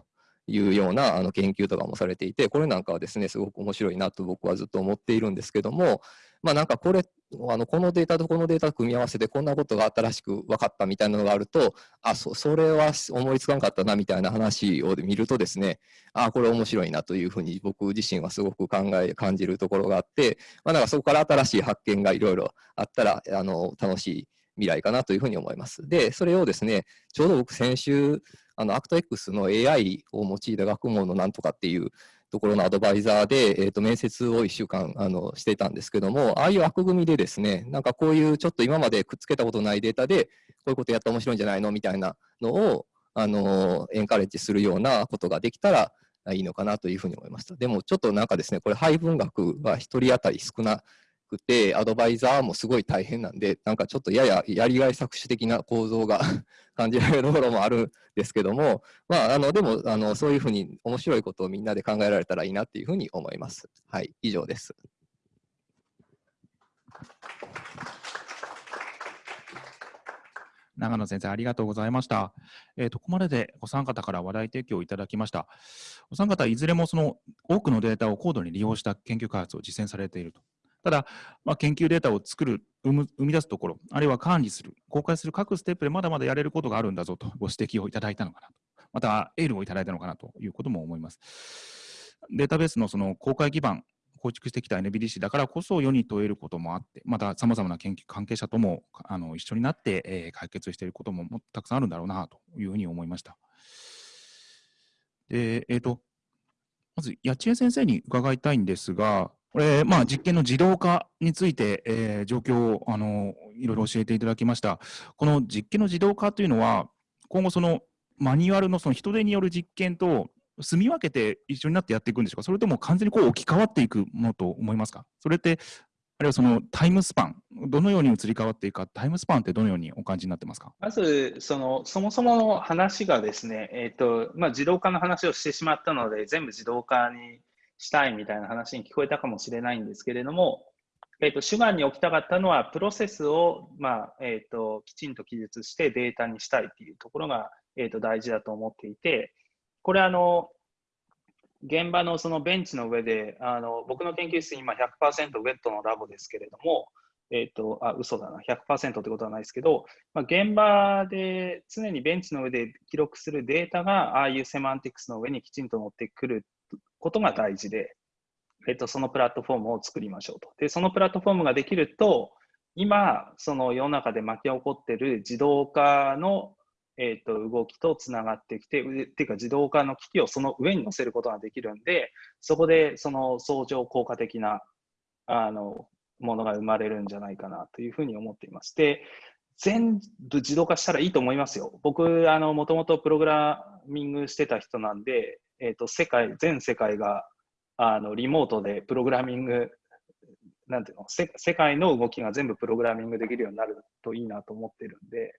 Speaker 5: いうようなあの研究とかもされていて、これなんかはですね、すごく面白いなと僕はずっと思っているんですけども、まあなんかこれ、あのこのデータとこのデータ組み合わせてこんなことが新しく分かったみたいなのがあると、あ、そそれは思いつかなかったなみたいな話を見るとですね、あ、これ面白いなというふうに僕自身はすごく考え、感じるところがあって、まあなんかそこから新しい発見がいろいろあったら、あの、楽しい未来かなというふうに思います。で、それをですね、ちょうど僕先週、あの、 ACT-X の AI を用いた学問のなんとかっていうところのアドバイザーで、えー、と面接を1週間あのしてたんですけども、ああいう枠組みでですね、なんかこういうちょっと今までくっつけたことないデータで、こういうことやったら面白いんじゃないのみたいなのを、あのエンカレッジするようなことができたらいいのかなというふうに思いました。でもちょっとなんかですね、これ配分額が1人当たり少なくて、アドバイザーもすごい大変なんで、なんかちょっとやややりがい搾取的な構造が 感じられるところもあるんですけども、まあ、あのでもあのそういうふうに面白いことをみんなで考えられたらいいなっていうふうに思います。はい、以上です。
Speaker 2: 長野先生、ありがとうございました。えーと、ここまででお三方から話題提供いただきました。お三方、いずれもその多くのデータを高度に利用した研究開発を実践されているとただ、まあ、研究データを作る生む、生み出すところ、あるいは管理する、公開する各ステップでまだまだやれることがあるんだぞとご指摘をいただいたのかなと、またエールをいただいたのかなということも思います。データベースのその公開基盤、構築してきた NBDC だからこそ世に問えることもあって、またさまざまな研究関係者ともあの一緒になって、えー、解決していることももたくさんあるんだろうなというふうに思いました。で、えっ、ー、と、まず、八千恵先生に伺いたいんですが、これ、まあ、実験の自動化について、えー、状況をあのいろいろ教えていただきました。この実験の自動化というのは、今後、そのマニュアルのその人手による実験と住み分けて一緒になってやっていくんでしょうか、それとも完全にこう置き換わっていくものと思いますか？それってあるいはそのタイムスパン、どのように移り変わっていくか、タイムスパンってどのようにお感じになってますか？
Speaker 3: まず、そのそもそもの話がですね、えーとまあ、自動化の話をしてしまったので、全部自動化にしたいみたいな話に聞こえたかもしれないんですけれども、えーと、主眼に置きたかったのは、プロセスを、まあえーと、きちんと記述してデータにしたいというところが、えーと、大事だと思っていて、これあの、現場のそのベンチの上で、あの僕の研究室、今100%ウェットのラボですけれども、えっ、ー、と、あ、嘘だな、100%ってことはないですけど、まあ、現場で常にベンチの上で記録するデータが、ああいうセマンティクスの上にきちんと乗ってくることが大事で、えっ、と、そのプラットフォームを作りましょうと。で、そのプラットフォームができると、今、その世の中で巻き起こってる自動化のえーと、動きとつながってきて、っていうか自動化の機器をその上に乗せることができるんで、そこでその相乗効果的なあのものが生まれるんじゃないかなというふうに思っています。で、全部自動化したらいいと思いますよ。僕、あの、もともとプログラミングしてた人なんで、え、ー、と、世界、全世界が、あの、リモートでプログラミング、なんていうの、世界の動きが全部プログラミングできるようになるといいなと思ってるんで、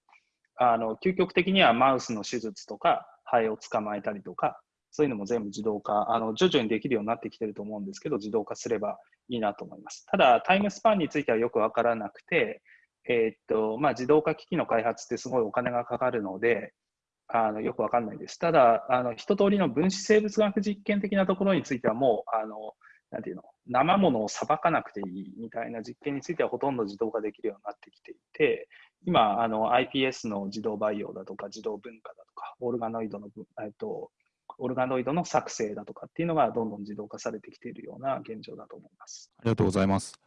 Speaker 3: あの究極的にはマウスの手術とか、ハエを捕まえたりとか、そういうのも全部自動化、あの徐々にできるようになってきてると思うんですけど、自動化すればいいなと思います。ただ、タイムスパンについてはよくわからなくて、えー、っとまあ、自動化機器の開発ってすごいお金がかかるので、あのよくわかんないです。ただ、あの一通りの分子生物学実験的なところについてはもう、あのなんていうの、生ものをさばかなくていいみたいな実験についてはほとんど自動化できるようになってきていて、今、あの iPS の自動培養だとか、自動分化だとか、オルガノイドの、えっと、オルガノイドの作成だとかっていうのがどんどん自動化されてきているような現状だと思います。
Speaker 2: ありがとうございます。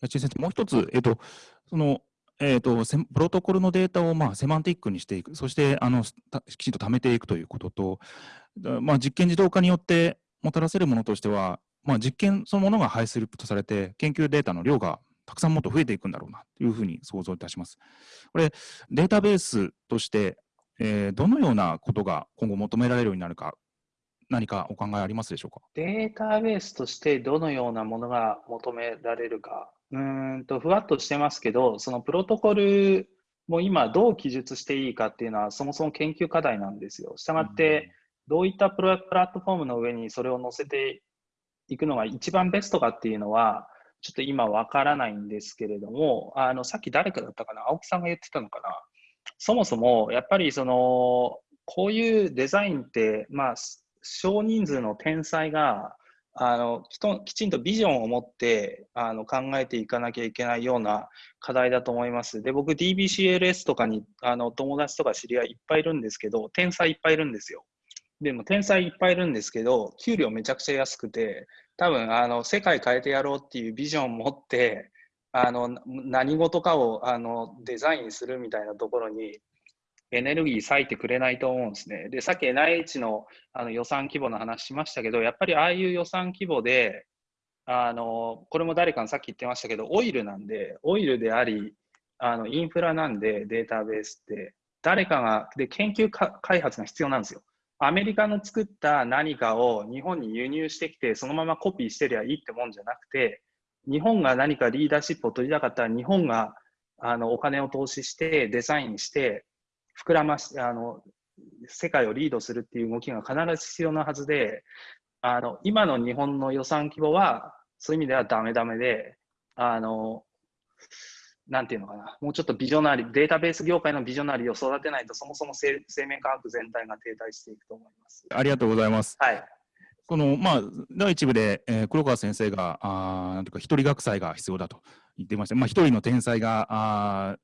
Speaker 2: 八千先生、もう一つ、えっと、その、えーと、プロトコルのデータを、まあ、セマンティックにしていく、そしてあのきちんと貯めていくということと、まあ、実験自動化によってもたらせるものとしては、まあ、実験そのものが排出とされて、研究データの量がたくさんもっと増えていくんだろうなというふうに想像いたします。これ、データベースとして、えー、どのようなことが今後求められるようになるか、何かお考えありますでしょうか？
Speaker 3: データベースとしてどのようなものが求められるか、うんとふわっとしてますけど、そのプロトコルも今どう記述していいかっていうのはそもそも研究課題なんですよ。したがって、どういったプラットフォームの上にそれを載せていくのが一番ベストかっていうのは、ちょっと今わからないんですけれども、あの、さっき誰かだったかな、青木さんが言ってたのかな？そもそも、やっぱりその、こういうデザインって、まあ、少人数の天才が、あのきちんとビジョンを持ってあの考えていかなきゃいけないような課題だと思います。で、僕 DBCLS とかにあの友達とか知り合いいっぱいいるんですけど、天才いっぱいいるんですよ。でも天才いっぱいいるんですけど、給料めちゃくちゃ安くて、多分あの世界変えてやろうっていうビジョンを持ってあの何事かをあのデザインするみたいなところにエネルギー割いてくれないと思うんですね。で、さっき NIH のあの予算規模の話しましたけど、やっぱりああいう予算規模で、あのこれも誰かがさっき言ってましたけど、オイルなんで、オイルであり、あのインフラなんで、データベースって、誰かが、で、研究開発が必要なんですよ。アメリカの作った何かを日本に輸入してきて、そのままコピーしてりゃいいってもんじゃなくて、日本が何かリーダーシップを取りたかったら、日本があのお金を投資して、デザインして、膨らましあの世界をリードするっていう動きが必ず必要なはずで、あの今の日本の予算規模は、そういう意味ではダメダメで、あのなんていうのかな、もうちょっとビジョナリー、データベース業界のビジョナリーを育てないと、そもそも生命科学全体が停滞していくと思います。
Speaker 2: ありがとうございます。
Speaker 3: はい。
Speaker 2: このまあ、第一部で、えー、黒川先生が、あなんとか一人学祭が必要だと言ってました。まあ、一人の天才が、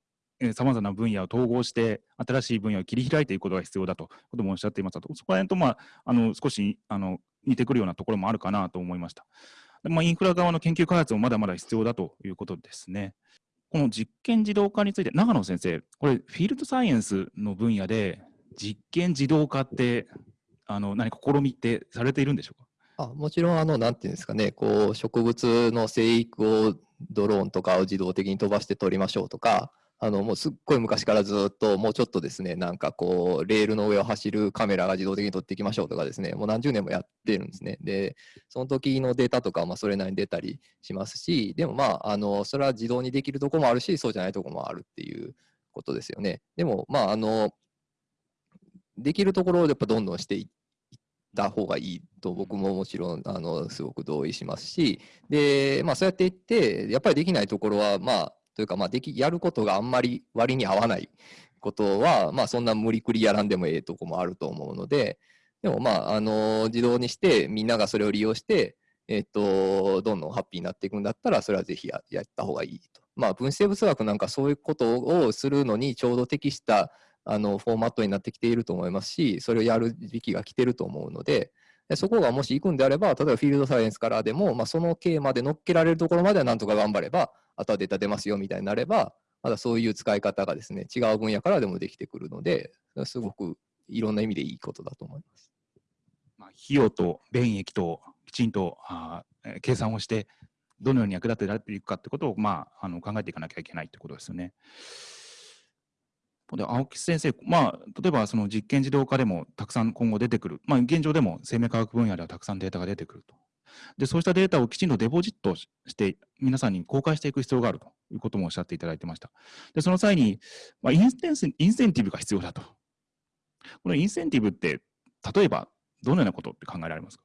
Speaker 2: さまざまな分野を統合して、新しい分野を切り開いていくことが必要だとこともおっしゃっていましたと、そこら辺と、まあ、あの少しあの似てくるようなところもあるかなと思いました。まあ、インフラ側の研究開発もまだまだ必要だということですね。この実験自動化について、長野先生、これ、フィールドサイエンスの分野で、実験自動化って、あの何か試みってされているんでしょうか？
Speaker 5: あもちろん、あの、なんていうんですかね、こう、植物の生育をドローンとかを自動的に飛ばして撮りましょうとか、あの、もうすっごい昔からずっと、もうちょっとですね、なんかこう、レールの上を走るカメラが自動的に撮っていきましょうとかですね、もう何十年もやってるんですね。で、その時のデータとか、まあ、それなりに出たりしますし、でもまあ、あの、それは自動にできるとこもあるし、そうじゃないとこもあるっていうことですよね。でも、まあ、あの、できるところをやっぱどんどんしていった方がいいと僕ももちろんあのすごく同意しますしで、まあ、そうやっていってやっぱりできないところはまあというかまあできやることがあんまり割に合わないことはまあそんな無理くりやらんでもええとこもあると思うのででもまああの自動にしてみんながそれを利用してえっと、どんどんハッピーになっていくんだったら、それはぜひややった方がいいと。まあ、分子生物学なんかそういうことをするのにちょうど適したあのフォーマットになってきていると思いますし、それをやる時期が来てると思うので、そこがもし行くんであれば、例えばフィールドサイエンスからでも、まあ、その経まで乗っけられるところまではなんとか頑張れば、あとはデータ出ますよみたいになれば、まだそういう使い方がですね、違う分野からでもできてくるので、すごくいろんな意味でいいことだと思います。
Speaker 2: まあ、費用と便益ときちんとあ計算をして、どのように役立てられていくかってことを、まあ、あの考えていかなきゃいけないってことですよね。で青木先生、まあ、例えばその実験自動化でもたくさん今後出てくる、まあ、現状でも生命科学分野ではたくさんデータが出てくると。で、そうしたデータをきちんとデポジットして、皆さんに公開していく必要があるということもおっしゃっていただいてました。で、その際に、まあ、インセンインセンティブが必要だと。このインセンティブって、例えばどのようなことって考えられますか？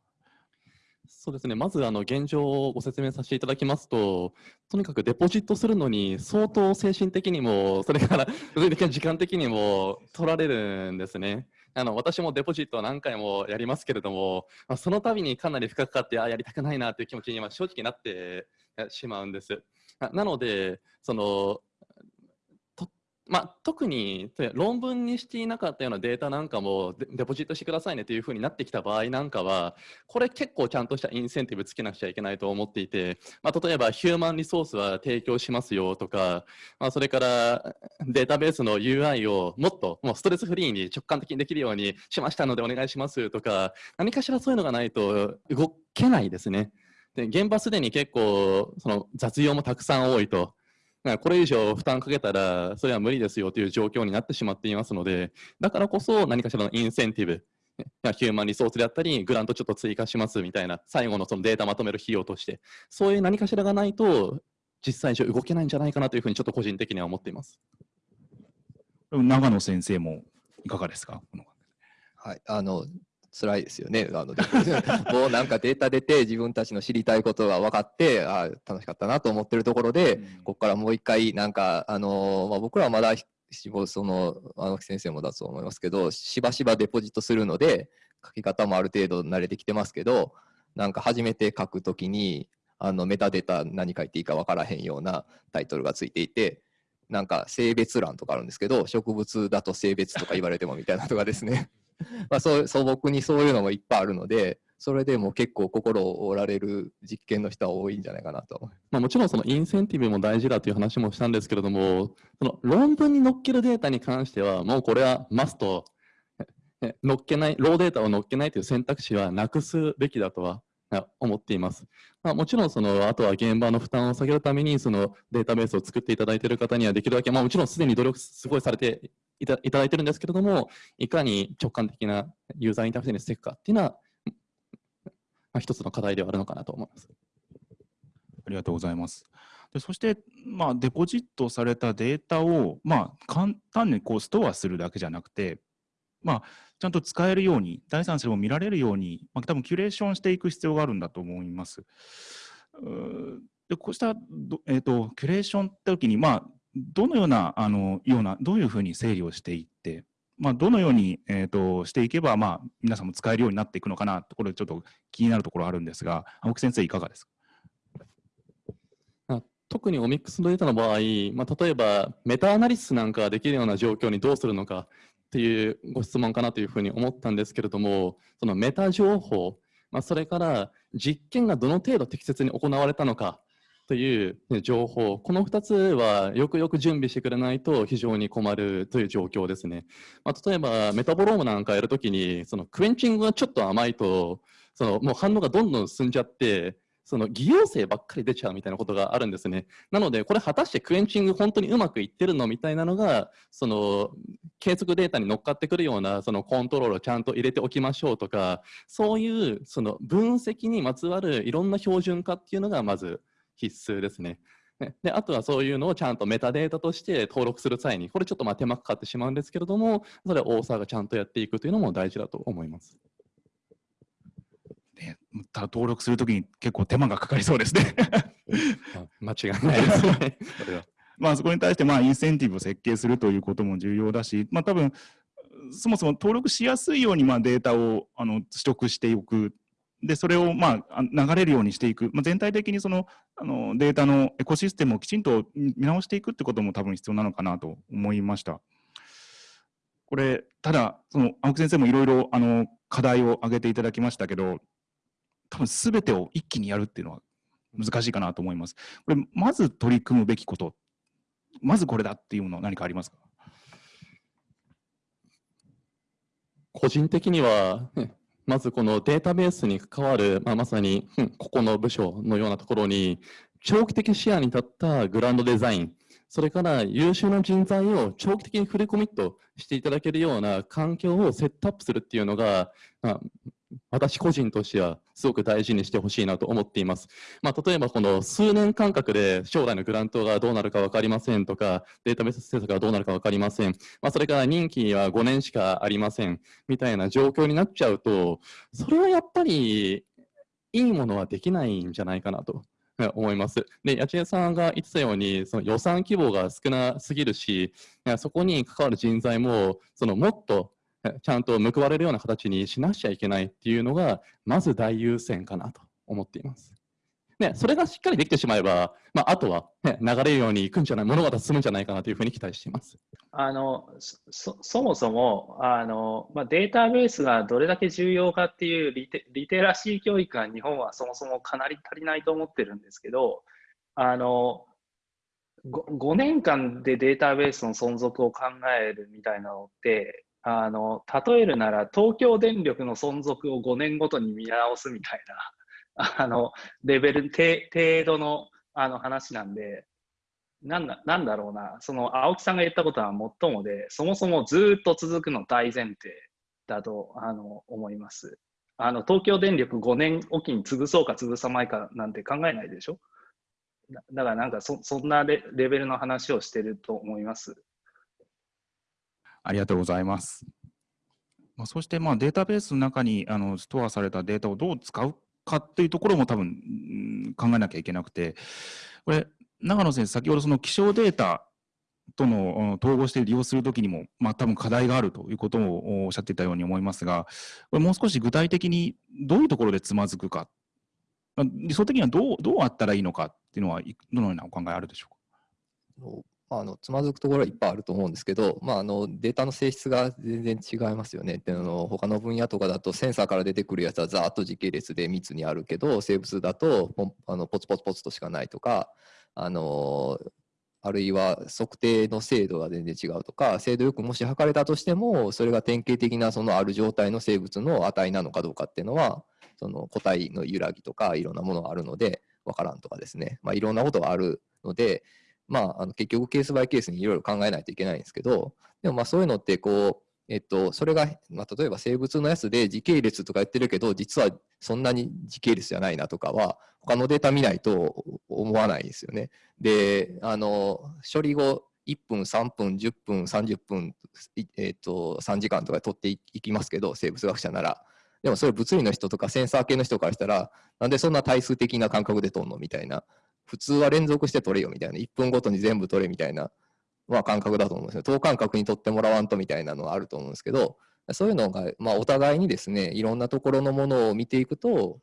Speaker 4: そうですね、まずあの現状をご説明させていただきますと、とにかくデポジットするのに相当精神的にも、それから 時間的にも取られるんですね。あの私もデポジットは何回もやりますけれども、まあ、その度にかなり負荷かかって、あやりたくないなという気持ちに正直なってしまうんです。なので、そのまあ、特に論文にしていなかったようなデータなんかもデポジットしてくださいねというふうになってきた場合なんかはこれ結構ちゃんとしたインセンティブつけなくちゃいけないと思っていて、まあ、例えばヒューマンリソースは提供しますよとか、まあ、それからデータベースの UI をもっともうストレスフリーに直感的にできるようにしましたのでお願いしますとか何かしらそういうのがないと動けないですね。で現場すでに結構その雑用もたくさん多いと。これ以上負担かけたら、それは無理ですよという状況になってしまっていますので、だからこそ何かしらのインセンティブ、ヒューマンリソースであったり、グラントちょっと追加しますみたいな、最後のそのデータまとめる費用として、そういう何かしらがないと、実際上動けないんじゃないかなというふうに、ちょっと個人的には思っています。
Speaker 2: 長野先生もいかがですか？
Speaker 5: はい、あの辛いですよね。あのもうなんかデータ出て自分たちの知りたいことが分かってあ楽しかったなと思ってるところで、うん、ここからもう一回なんかあの、まあ、僕らはまだそのあの先生もだと思いますけどしばしばデポジットするので書き方もある程度慣れてきてますけどなんか初めて書くときにあのメタデータ何書いていいか分からへんようなタイトルがついていてなんか性別欄とかあるんですけど植物だと性別とか言われてもみたいなとかですね まあそう素朴にそういうのもいっぱいあるのでそれでも結構心を折られる実験の人は多いんじゃないかなと。
Speaker 4: まあ、もちろんそのインセンティブも大事だという話もしたんですけれどもその論文に載っけるデータに関してはもうこれはマスト 載っけないローデータを載っけないという選択肢はなくすべきだとは思っています。まあ、もちろんその、あとは現場の負担を下げるために、そのデータベースを作っていただいている方にはできるだけ、まあ、もちろんすでに努力すごいされていただいてるんですけれども、いかに直感的なユーザーインターフェースにしていくかっていうのは、まあ、一つの課題ではあるのかなと思います。
Speaker 2: ありがとうございます。でそして、まあ、デポジットされたデータを、まあ、簡単にこうストアするだけじゃなくて、まあ、ちゃんと使えるように、第三者も見られるように、まあ、多分キュレーションしていく必要があるんだと思います。でこうしたえーと、キュレーションって時に、まあ、どのようなあのようなどういうふうに整理をしていって、まあ、どのように、えーと、していけば、まあ、皆さんも使えるようになっていくのかなところちょっと気になるところあるんですが青木先生いかがですか？
Speaker 4: 特にオミックスのデータの場合、まあ、例えばメタアナリシスなんかができるような状況にどうするのかっていうご質問かなというふうに思ったんですけれどもそのメタ情報、まあ、それから実験がどの程度適切に行われたのかという情報、この2つはよくよく準備してくれないと非常に困るという状況ですね。まあ、例えばメタボロームなんかやるときに、そのクエンチングがちょっと甘いと、そのもう反応がどんどん進んじゃって、その偽陽性ばっかり出ちゃうみたいなことがあるんですね。なので、これ果たしてクエンチング本当にうまくいってるのみたいなのが、その計測データに乗っかってくるようなそのコントロールをちゃんと入れておきましょうとか、そういうその分析にまつわるいろんな標準化っていうのがまず必須ですね。であとはそういうのをちゃんとメタデータとして登録する際に、これちょっとまあ手間かかってしまうんですけれども、それは大沢がちゃんとやっていくというのも大事だと思います。
Speaker 2: ねただ登録するときに結構手間がかかりそうですね。
Speaker 4: あ間違いないですね。
Speaker 2: まあそこに対してまあインセンティブを設計するということも重要だし、まあ多分そもそも登録しやすいようにまあデータをあの取得しておく。で、それをまああ流れるようにしていく。まあ、全体的にそのあのデータのエコシステムをきちんと見直していくってことも多分必要なのかなと思いました。これ、ただ、その青木先生もいろいろあの課題を挙げていただきましたけど、多分すべてを一気にやるっていうのは難しいかなと思います。これ、まず取り組むべきこと、まずこれだっていうのは何かありますか？
Speaker 4: 個人的には、ね まずこのデータベースに関わる、まあ、まさに、う んここの部署のようなところに、長期的視野に立ったグランドデザイン、それから優秀な人材を長期的にフルコミットしていただけるような環境をセットアップするっていうのが、まあ私個人としてはすごく大事にしてほしいなと思っています。まあ、例えばこの数年間隔で将来のグラントがどうなるか分かりませんとか、データベース政策がどうなるか分かりません。まあ、それから任期は5年しかありません。みたいな状況になっちゃうと、それはやっぱりいいものはできないんじゃないかなと。え思います。で、八千恵さんが言ってたように、その予算規模が少なすぎるし、そこに関わる人材も、そのもっと ちゃんと報われるような形にしなくちゃいけないっていうのが、まず大優先かなと思っています。ね、それがしっかりできてしまえば、まあ、あとは、ね、流れるようにいくんじゃない、物事が進むんじゃないかなというふうに期待しています。
Speaker 3: あのそもそもあの、まあ、データベースがどれだけ重要かっていうリテリテラシー教育が日本はそもそもかなり足りないと思ってるんですけど、あの 5, 5年間でデータベースの存続を考えるみたいなのって、あの例えるなら東京電力の存続を5年ごとに見直すみたいな あのレベル、程度のあの話なんで、なんだなんだろうな、その青木さんが言ったことはもっともで、そもそもずっと続くの大前提だとあの思います。あの東京電力5年おきに潰そうか潰さないかなんて考えないでしょ？だからなんかそそんなレベルの話をしてると思います。
Speaker 2: ありがとうございます。まあ、そしてまあデータベースの中にあのストアされたデータをどう使うかっていうところも多分考えなきゃいけなくて、これ、長野先生、先ほどその気象データとの統合して利用するときにも、まあ多分課題があるということをおっしゃっていたように思いますが、これもう少し具体的にどういうところでつまずくか、ま理想的にはどうどうあったらいいのかっていうのは、どのようなお考えあるでしょうか？
Speaker 5: あのつまずくところはいっぱいあると思うんですけど、まあ、あのデータの性質が全然違いますよね。であの他の分野とかだとセンサーから出てくるやつはざーっと時系列で密にあるけど生物だとポあのポツポツポツとしかないとかあのあるいは測定の精度が全然違うとか精度よくもし測れたとしてもそれが典型的なそのある状態の生物の値なのかどうかっていうのはその個体の揺らぎとかいろんなものがあるのでわからんとかですね、まあ、いろんなことがあるのでまあ、あの結局ケースバイケースにいろいろ考えないといけないんですけど、でもまあそういうのってこう、えっと、それが、まあ、例えば生物のやつで時系列とか言ってるけど、実はそんなに時系列じゃないなとかは、他のデータ見ないと思わないですよね。で、あの、処理後、1分、3分、10分、30分、えっと、3時間とか取っていきますけど、生物学者なら。でもそれ物理の人とかセンサー系の人からしたら、なんでそんな対数的な感覚で取んのみたいな。普通は連続して取れよみたいな、1分ごとに全部取れみたいな、まあ、感覚だと思うんですよ。等間隔に取ってもらわんとみたいなのはあると思うんですけど、そういうのが、まあ、お互いにですね、いろんなところのものを見ていくと、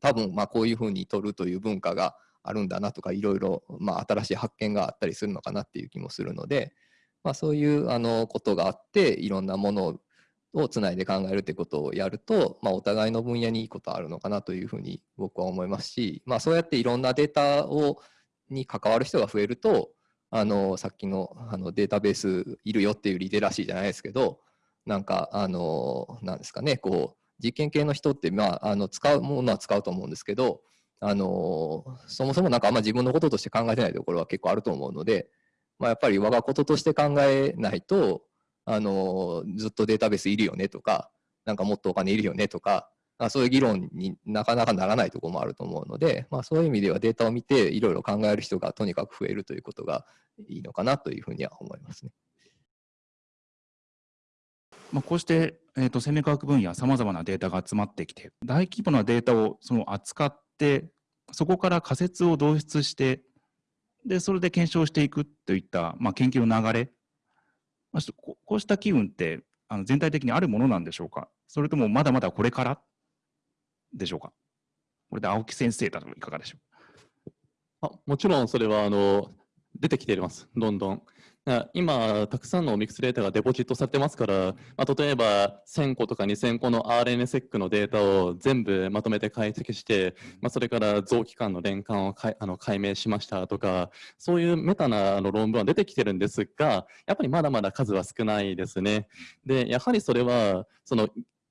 Speaker 5: 多分まあこういうふうに取るという文化があるんだなとか、いろいろまあ新しい発見があったりするのかなっていう気もするので、まあ、そういうあのことがあって、いろんなものををつないで考えるってことをやると、まあ、お互いの分野にいいことあるのかなというふうに僕は思いますし、まあ、そうやっていろんなデータをに関わる人が増えると、あのさっきのあのデータベースいるよっていうリテラシーじゃないですけど、なんか、あの、なんですかね、こう、実験系の人って、まあ、あの使うものは使うと思うんですけど、あのそもそもなんかあんま自分のこととして考えてないところは結構あると思うので、まあ、やっぱり我がこととして考えないとあのずっとデータベースいるよねとかなんかもっとお金いるよねとかそういう議論になかなかならないところもあると思うので、まあ、そういう意味ではデータを見ていろいろ考える人がとにかく増えるということがいいのかなというふうには思いますね。
Speaker 2: まあ、こうして、えーと、生命科学分野さまざまなデータが集まってきて大規模なデータをその扱ってそこから仮説を導出してでそれで検証していくといった、まあ、研究の流れ、まあ、こうした機運ってあの全体的にあるものなんでしょうか？それともまだまだこれからでしょうか？これで青木先生だといかがでしょう？
Speaker 4: あもちろんそれはあの出てきています、どんどん。今、たくさんのミックスデータがデポジットされてますから、まあ、例えば1000個とか2000個の RNSEC のデータを全部まとめて解析して、まあ、それから臓器間の連関をかあの解明しましたとか、そういうメタなあの論文は出てきてるんですが、やっぱりまだまだ数は少ないですね。で、やはりそれは、その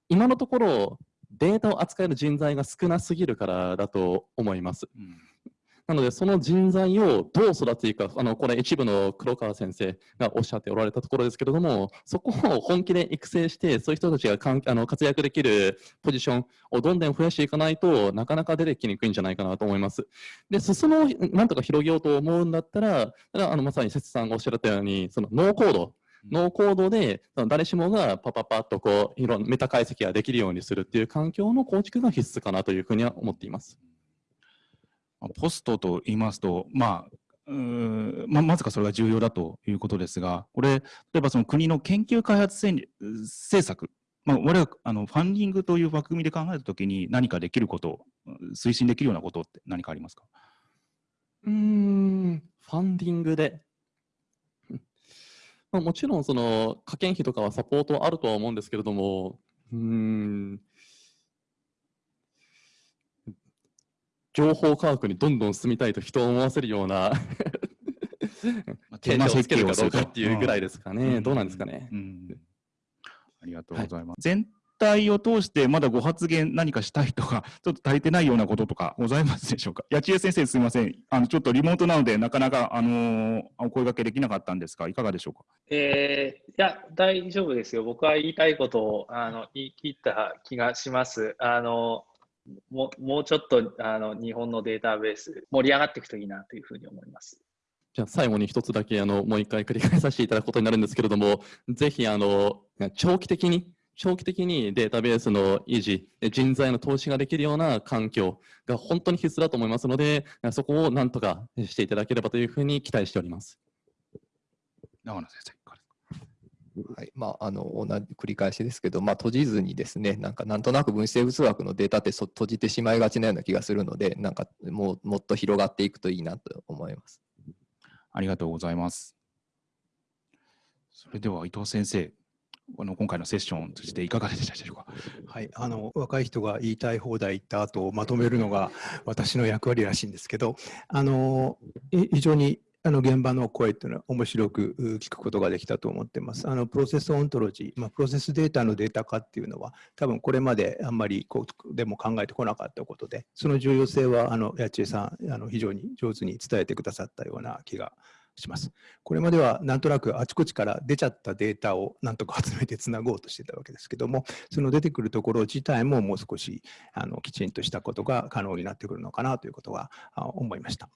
Speaker 4: 今のところ、データを扱える人材が少なすぎるからだと思います。うんなので、その人材をどう育てていくか、あのこれ、一部の黒川先生がおっしゃっておられたところですけれども、そこを本気で育成して、そういう人たちがかんあの活躍できるポジションをどんどん増やしていかないとなかなか出てきにくいんじゃないかなと思います。で、裾野をなんとか広げようと思うんだったら、あのまさに節さんがおっしゃったように、そのノーコード、ノーコードで誰しもがパパパッとこういろんなメタ解析ができるようにするっていう環境の構築が必須かなというふうには思っています。
Speaker 2: ポストと言いますと、まあ、うんままずかそれが重要だということですが、これ、例えばその国の研究開発政策、まあ、我々あのファンディングという枠組みで考えたときに何かできること、推進できるようなことって何かありますか？
Speaker 4: うん、ファンディングで。まあ、もちろん、その、科研費とかはサポートあるとは思うんですけれども、うん、情報科学にどんどん進みたいと人を思わせるような 検証をつけるかどうかっていうぐらいですかね。うん、どうなんですかね。うん、
Speaker 2: ありがとうございます。はい、全体を通してまだご発言何かしたいとか、ちょっと足りてないようなこととかございますでしょうか？八千恵先生すみません。あのちょっとリモートなのでなかなかあのー、お声掛けできなかったんですが、いかがでしょうか？
Speaker 3: えー、いや大丈夫ですよ。僕は言いたいことをあの言い切った気がします。あのももうちょっとあの日本のデータベース盛り上がっていくといいなというふうに思います。
Speaker 4: じゃあ最後に一つだけあのもう一回繰り返させていただくことになるんですけれども、ぜひあの長期的に長期的にデータベースの維持、人材の投資ができるような環境が本当に必須だと思いますので、そこをなんとかしていただければというふうに期待しております。
Speaker 2: 長野先生。
Speaker 5: はいまあ、あの同じ繰り返しですけど、まあ、閉じずにですねなんかなんとなく分子生物学のデータって閉じてしまいがちなような気がするのでなんかもうもっと広がっていくといいなと思います。
Speaker 2: ありがとうございます。それでは伊藤先生、あの今回のセッションを通じていかがでしたでしょうか？
Speaker 6: はい、あの若い人が言いたい放題言った後をまとめるのが私の役割らしいんですけど、あの非常にあの現場の声っていうのは面白く聞くことができたと思ってます。あのプロセスオントロジー、まあ、プロセスデータのデータ化っていうのは多分これまであんまりこうでも考えてこなかったことで、その重要性はあの八千恵さんあの非常に上手に伝えてくださったような気がします。これまではなんとなくあちこちから出ちゃったデータをなんとか集めてつなごうとしてたわけですけども、その出てくるところ自体ももう少しあのきちんとしたことが可能になってくるのかなということは思いました。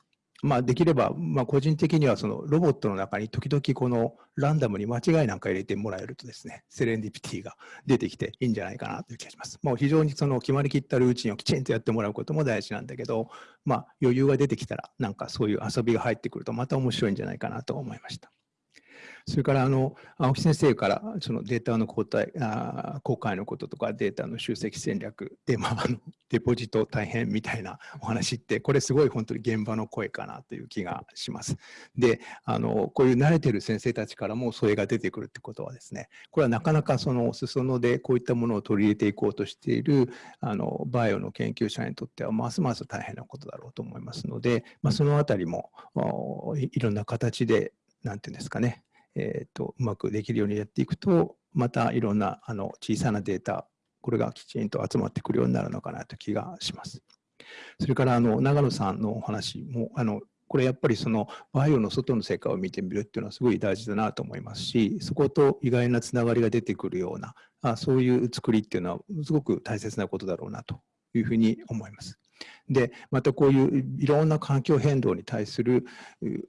Speaker 6: まあ、できれば、まあ、個人的にはそのロボットの中に時々このランダムに間違いなんか入れてもらえるとですね、セレンディピティが出てきていいんじゃないかなという気がします。もう非常にその決まりきったルーチンをきちんとやってもらうことも大事なんだけど、まあ、余裕が出てきたら、なんかそういう遊びが入ってくるとまた面白いんじゃないかなと思いました。それからあの青木先生からそのデータの交代あ公開のこととかデータの集積戦略で、まあ、あのデポジト大変みたいなお話ってこれすごい本当に現場の声かなという気がします。であのこういう慣れてる先生たちからもそれが出てくるってことはですねこれはなかなかその裾野でこういったものを取り入れていこうとしているあのバイオの研究者にとってはますます大変なことだろうと思いますので、まあ、そのあたりもいろんな形で何て言うんですかねえーと、うまくできるようにやっていくとまたいろんなあの小さなデータこれがきちんと集まってくるようになるのかなという気がします。それからあの長野さんのお話もあのこれやっぱりそのバイオの外の世界を見てみるっていうのはすごい大事だなと思いますしそこと意外なつながりが出てくるようなあそういう作りっていうのはすごく大切なことだろうなというふうに思います。でまたこういういろんな環境変動に対する、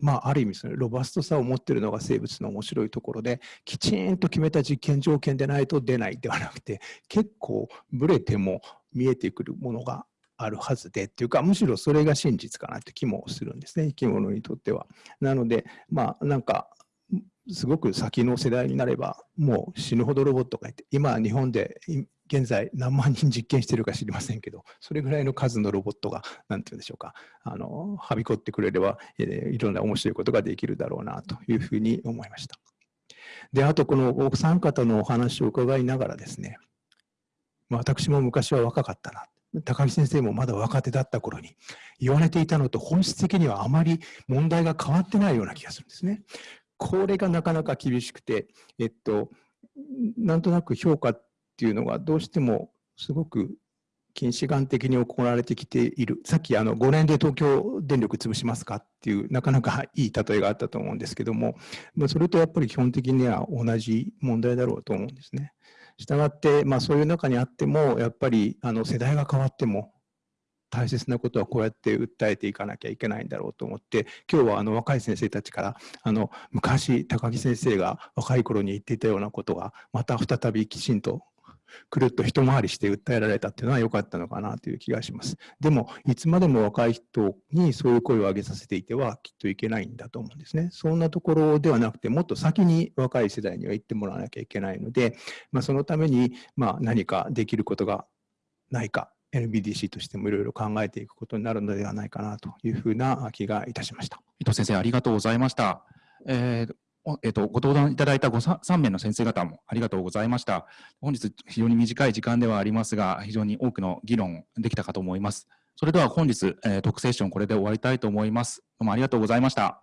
Speaker 6: まあ、ある意味そのロバストさを持っているのが生物の面白いところできちんと決めた実験条件でないと出ないではなくて結構ブレても見えてくるものがあるはずでっていうかむしろそれが真実かなって気もするんですね生き物にとっては。なのでまあなんかすごく先の世代になればもう死ぬほどロボットがいて今日本で現在何万人実験してるか知りませんけどそれぐらいの数のロボットが何て言うんでしょうかあのはびこってくれれば、えー、いろんな面白いことができるだろうなというふうに思いました。であとこのお三方のお話を伺いながらですねま私も昔は若かったな高木先生もまだ若手だった頃に言われていたのと本質的にはあまり問題が変わってないような気がするんですね。これがなかなか厳しくて、えっと、なんとなく評価っていうのがどうしてもすごく近視眼的に行われてきている。さっきあの5年で東京電力潰しますかっていうなかなかいい例えがあったと思うんですけども、まあそれとやっぱり基本的には同じ問題だろうと思うんですね。したがって、まあ、そういう中にあっても、やっぱりあの世代が変わっても、大切なことはこうやって訴えていかなきゃいけないんだろうと思って今日はあの若い先生たちからあの昔高木先生が若い頃に言っていたようなことがまた再びきちんとくるっと一回りして訴えられたっていうのは良かったのかなという気がします。でも、いつまでも若い人にそういう声を上げさせていてはきっといけないんだと思うんですね。そんなところではなくて、もっと先に若い世代には言ってもらわなきゃいけないので、まあ、そのためにまあ何かできることがないか NBDC としてもいろいろ考えていくことになるのではないかなというふうな気がいたしました。
Speaker 2: 伊藤先生、ありがとうございました。えーえっと、ご登壇いただいたご 3, 3名の先生方もありがとうございました。本日、非常に短い時間ではありますが、非常に多くの議論できたかと思います。それでは本日、えー、特セッションこれで終わりたいと思います。どうもありがとうございました。